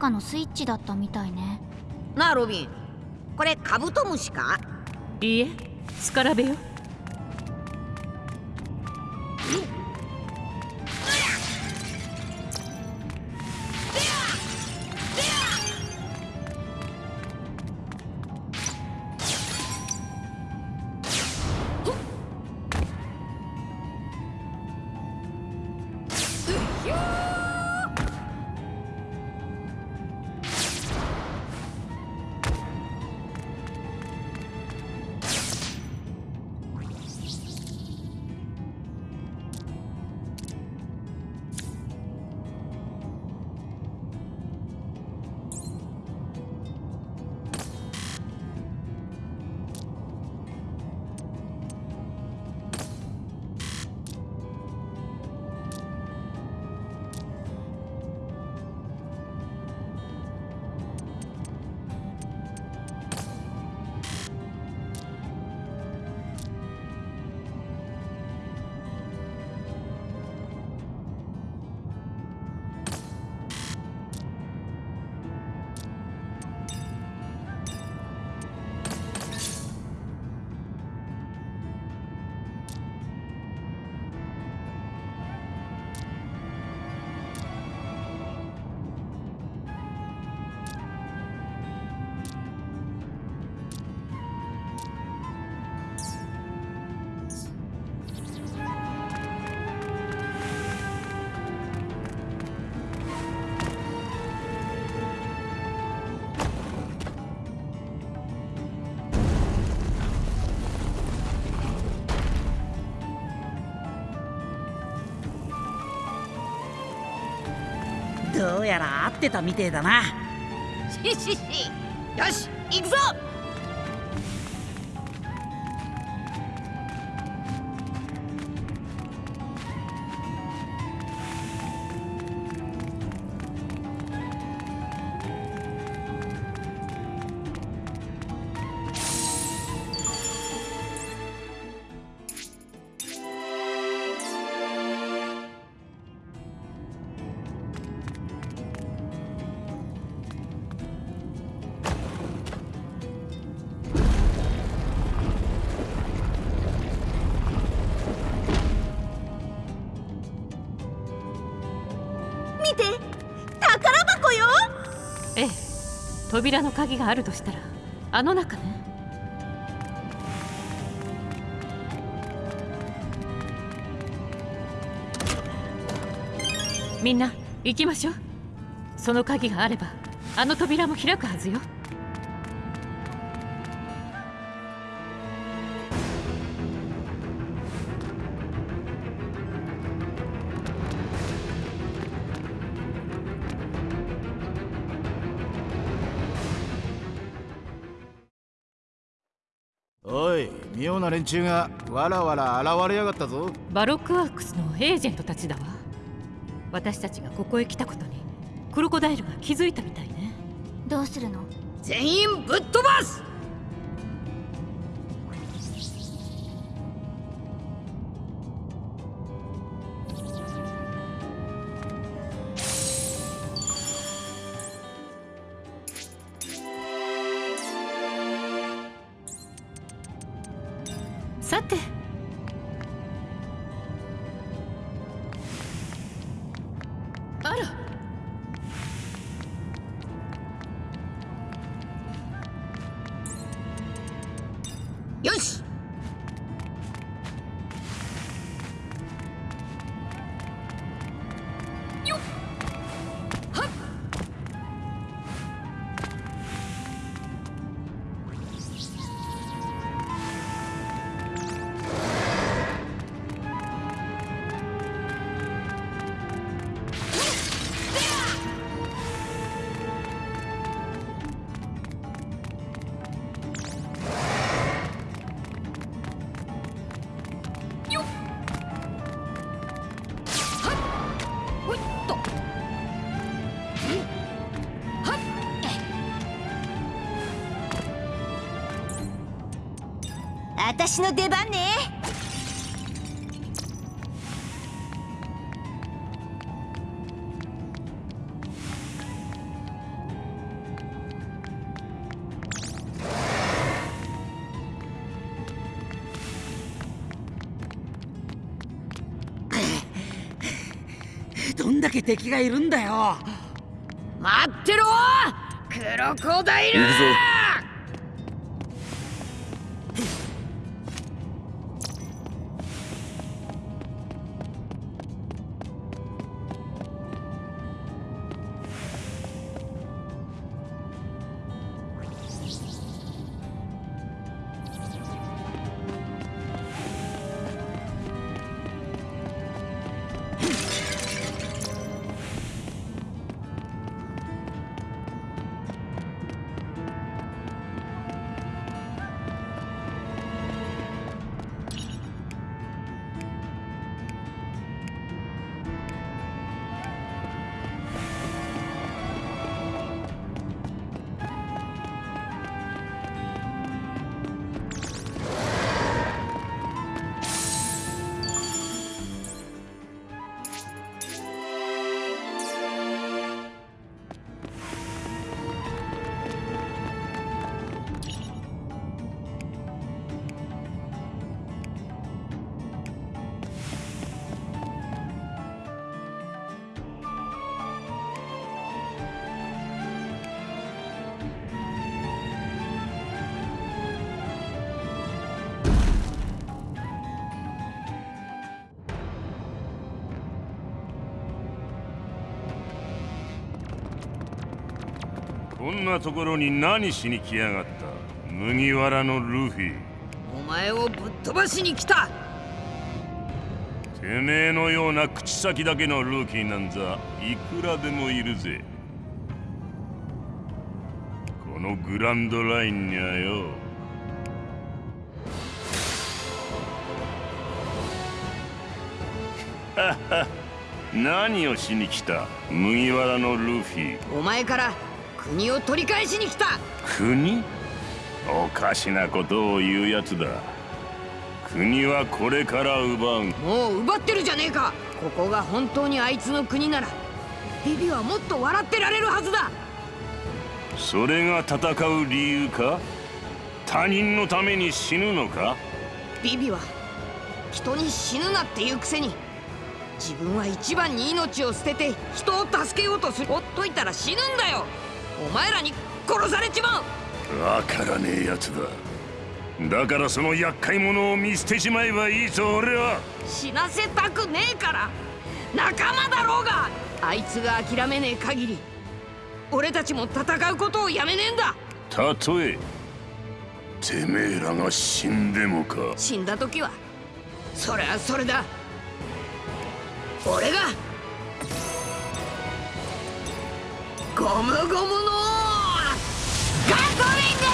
かのスイッチだったみたいね。なあロビン。これカブトムシか？いいえスカラベよどうやら合ってたみてえだな。ししし扉の鍵があるとしたらあの中ね。みんな行きましょう。その鍵があればあの扉も開くはずよ。連中がわらわら現れやがったぞ。バロックワークスのエージェントたちだわ。私たちがここへ来たことにクロコダイルが気づいたみたいね。どうするの？全員ぶっ飛ばす私の出番ね。どんだけ敵がいるんだよ。待ってろ。クロコダイル行くぞところに何しに来やがった？麦わらのルフィ。お前をぶっ飛ばしに来た！てめえのような口先だけのルーキーなんざいくらでもいるぜ。このグランドラインにはよ。何をしに来た？麦わらのルフィ。お前から国を取り返しに来た。国？おかしなことを言うやつだ。国はこれから奪う。もう奪ってるじゃねえか。ここが本当にあいつの国ならビビはもっと笑ってられるはずだ。それが戦う理由か？他人のために死ぬのか？ビビは人に死ぬなっていうくせに自分は一番に命を捨てて人を助けようとする。ほっといたら死ぬんだよ。お前らに殺されちまう。わからねえやつだ。だからその厄介者を見捨てしまえばいいぞ俺は。死なせたくねえから。仲間だろうが。あいつが諦めねえ限り俺たちも戦うことをやめねえんだ。たとえてめえらが死んでもか。死んだ時はそれはそれだ。俺がゴムゴムのガトリンだ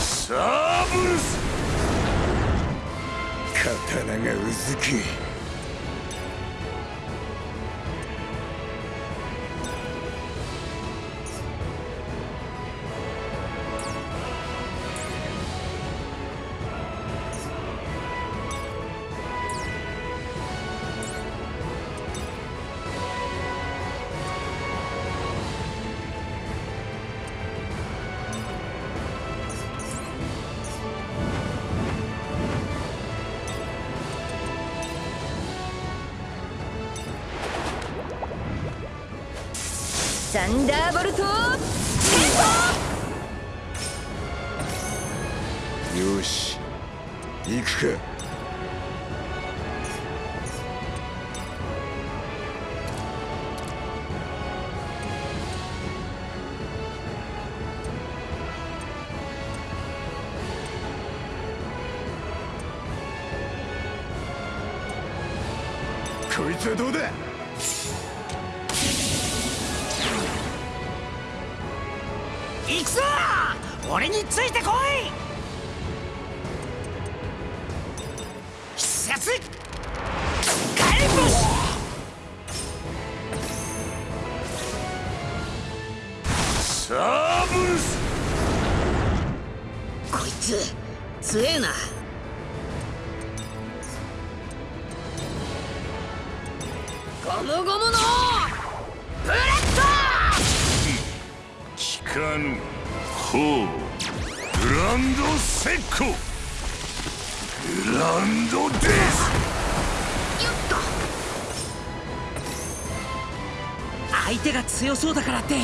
サーブルス刀がうずき強そうだからって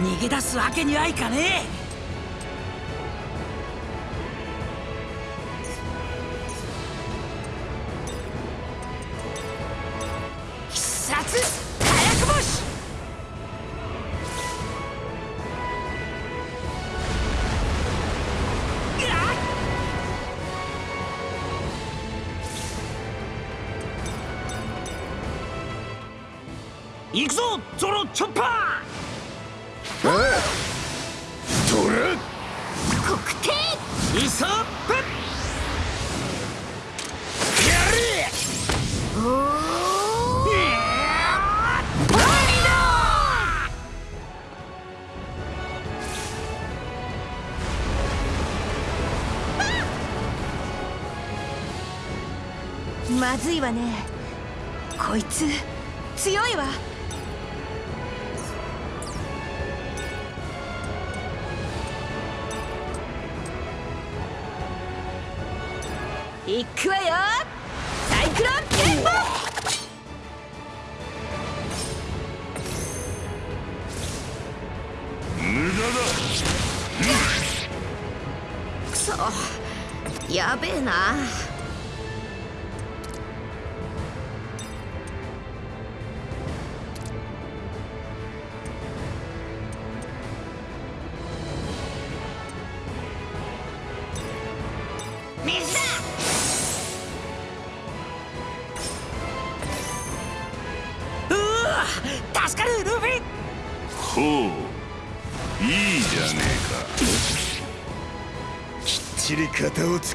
逃げ出すわけにはいかねえ。行くわよ。サイクロンゲンボ無駄だ。クソやべえな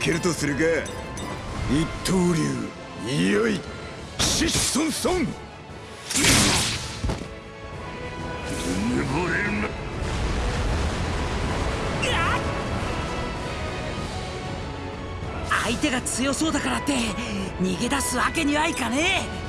けるとするが一刀流いよいシッソンソン。相手が強そうだからって逃げ出すわけにはいかねえ。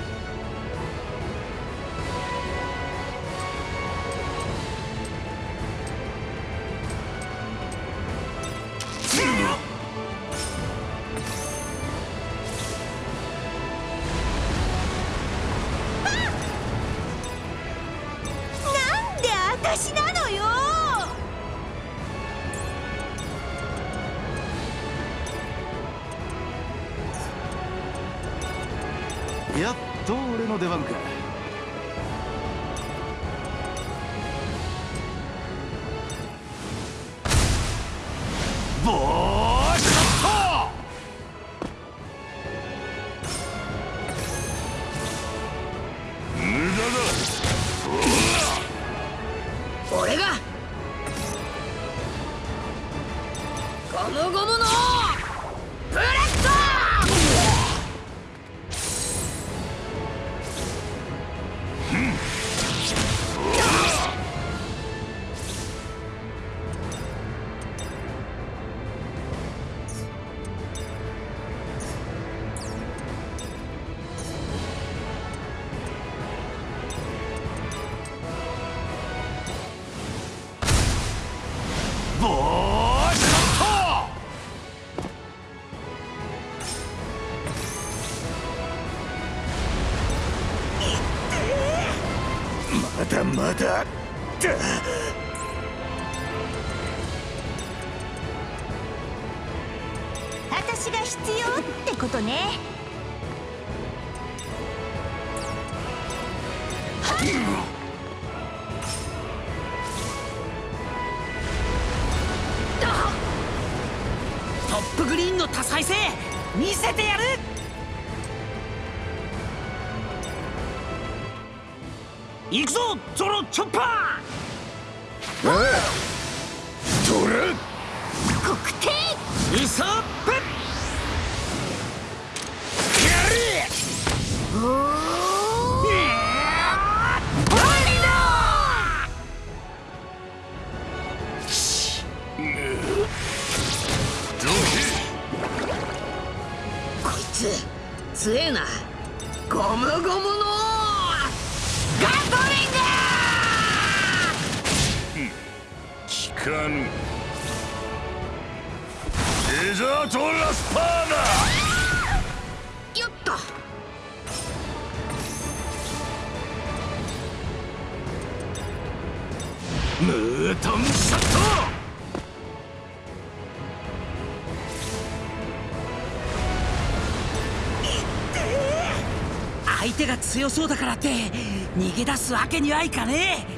전파! かぬデザートラスパーナよっとンシャット相手が強そうだからって逃げ出すわけにはいかねえ。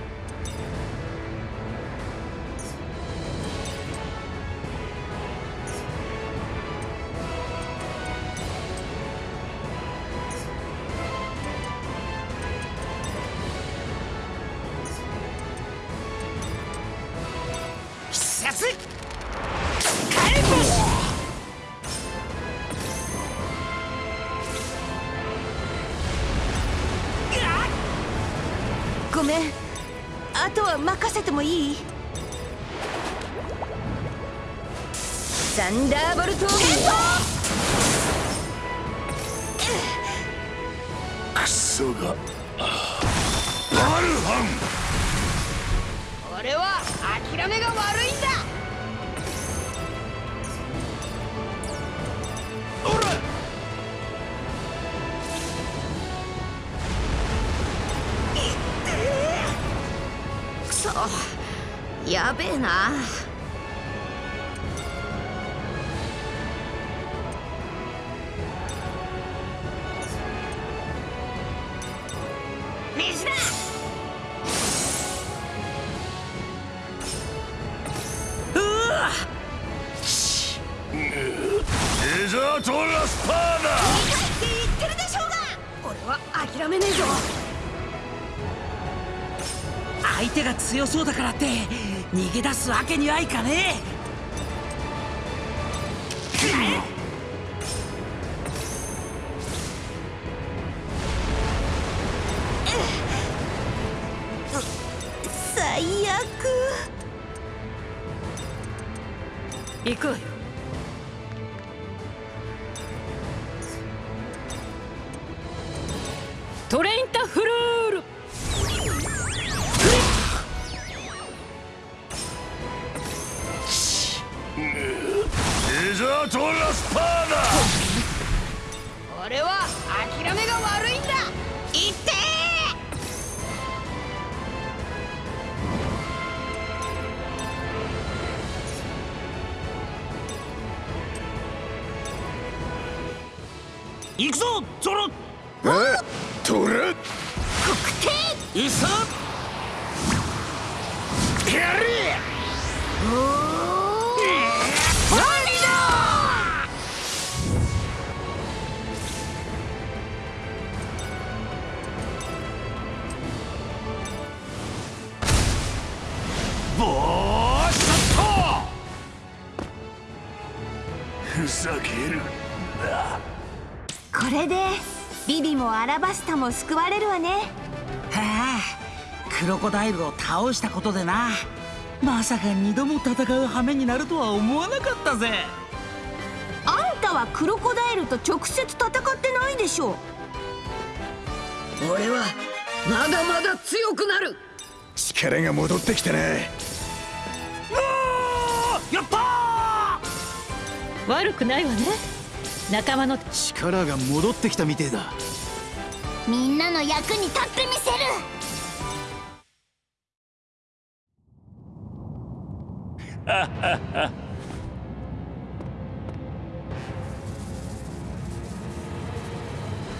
逃げ出すわけにはいかねえ。ラバスタも救われるわね。はあクロコダイルを倒したことでな。まさか二度も戦う羽目になるとは思わなかったぜ。あんたはクロコダイルと直接戦ってないでしょ。俺はまだまだ強くなる。力が戻ってきたなやった悪くないわね。仲間の力が戻ってきたみてえだみんなの役に立ってみせる。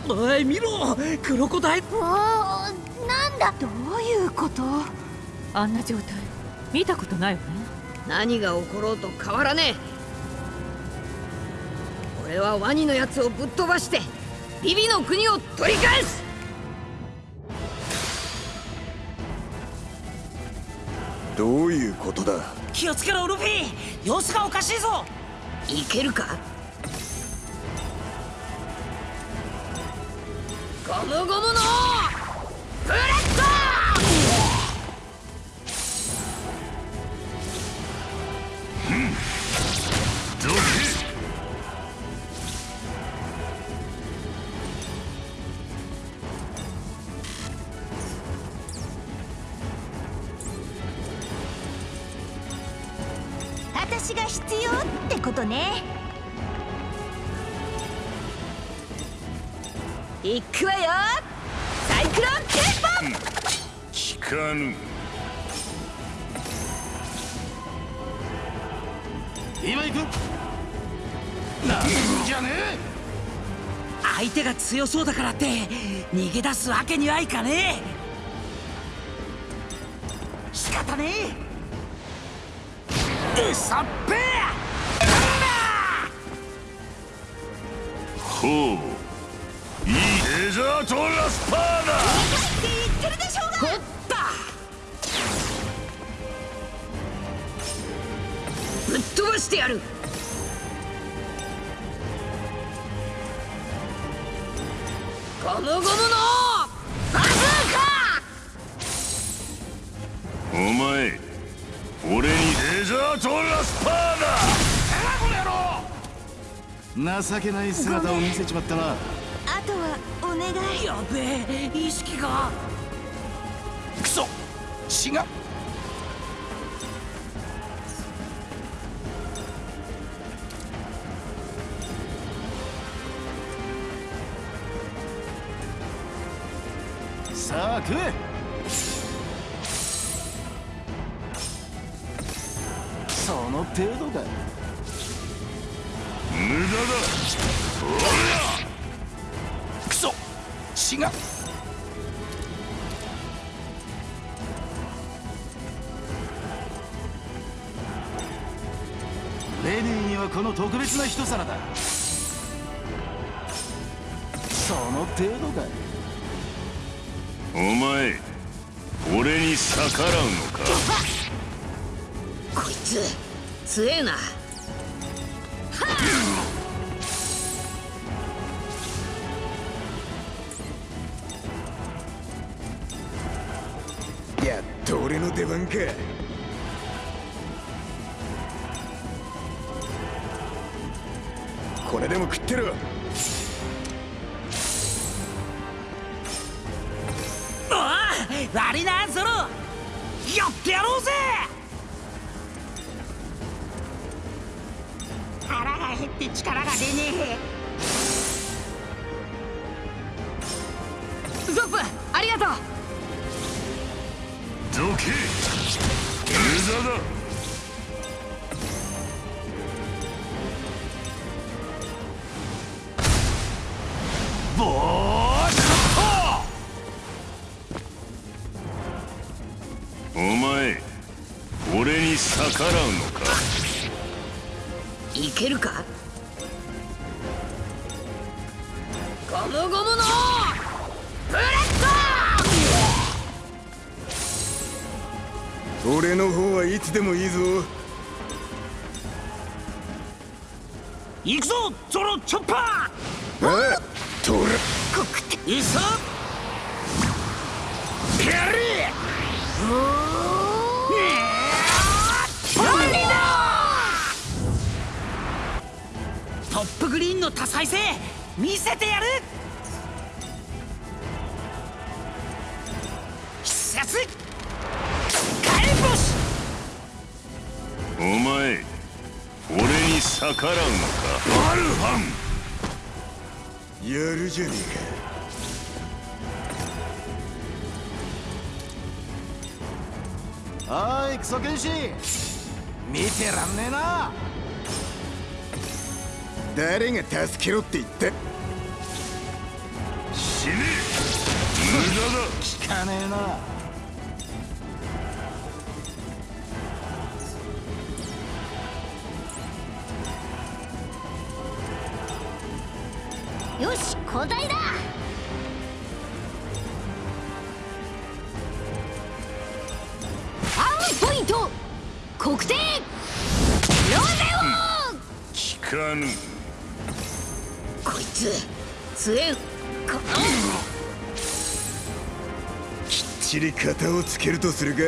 おい見ろクロコダイル。おおなんだ？どういうこと？あんな状態。見たことないわね。何が起ころうと変わらねえ。俺はワニのやつをぶっ飛ばしてビビの国を取り返す！どういうことだ？気をつけろルフィ！様子がおかしいぞ！いけるか？ゴムゴムのげ出すわけにはいかねえ。仕方ねえ。うさっぺほう。いい。デザートラスパーダ言ってるでしょうが。ほった。ぶっ飛ばしてやる。ゴムゴムの前俺に。デザートラスパーダ情けない姿を見せちまったなあとはお願い。やべえ意識が。クソ。血が。さあ食え程度か無駄だ。クソ。血が。レディーにはこの特別な一皿だ。その程度かお前俺に逆らうのか？こいつ強えな。やっと俺の出番か。これでも食ってろ。おい悪いなゾロやってやろうぜ減って力が出ねえ。ゾップありがとう。どけ無駄だ。誰が助けろって言ったきっちり型をつけるとするか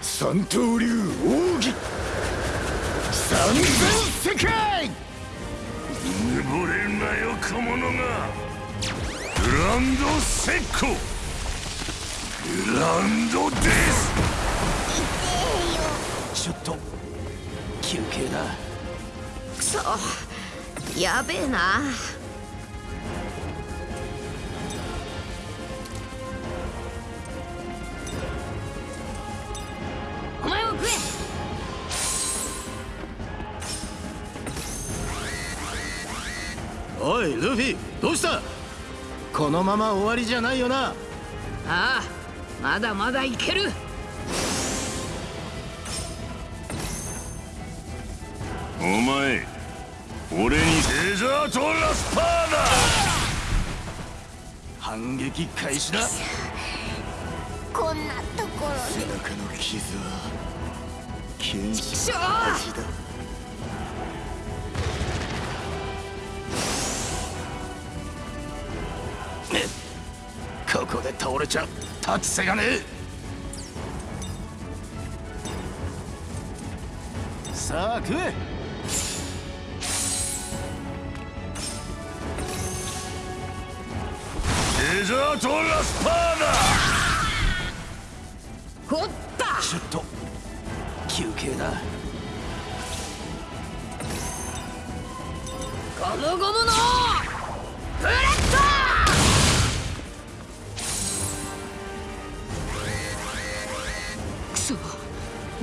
三刀流奥義。三千世界。ぬぼれるなよ小者が。グランドセッコ。グランドです。ちょっと休憩だ。くそ。やべえなルフィどうした？このまま終わりじゃないよな？ああまだまだいける。お前俺に。デザートラスパーだ！反撃開始だ。こんなところ背中の傷は剣士しょの味だ倒れちゃ立つ瀬がねえ。さあ食えデザートラスパーだほった。ちょっと休憩だ。ゴムゴムの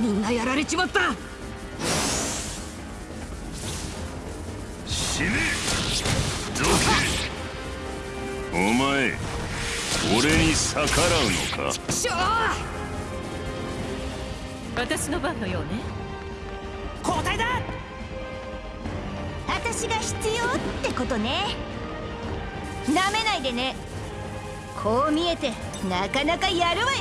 みんなやられちまった。死ね。どけ。お前俺に逆らうのか？しょ私の番のようね。交代だ。私私が必要ってことね。なめないでね。こう見えてなかなかやるわよ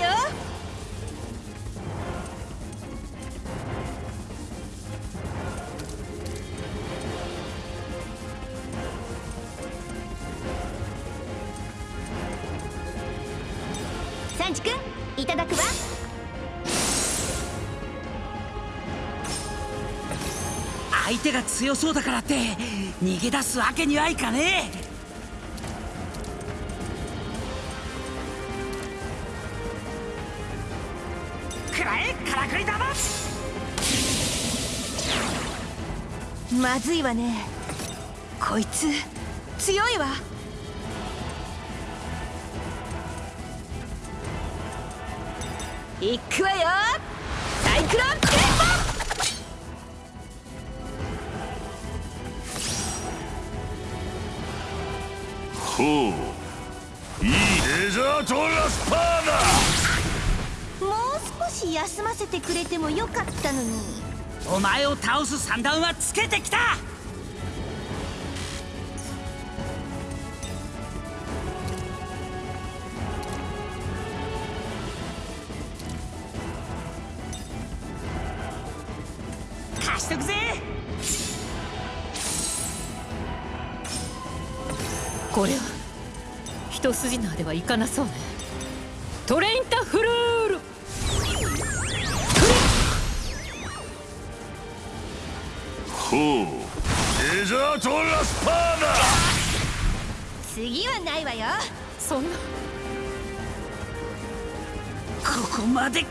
強そうだからって逃げ出すわけにはいかねえ。まずいわね。こいつ強いわ。いくわよくれてもよかったのに。お前を倒す三段はつけてきた！貸しとくぜ！これは一筋縄ではいかなそうねないわよ。そんな。ここまで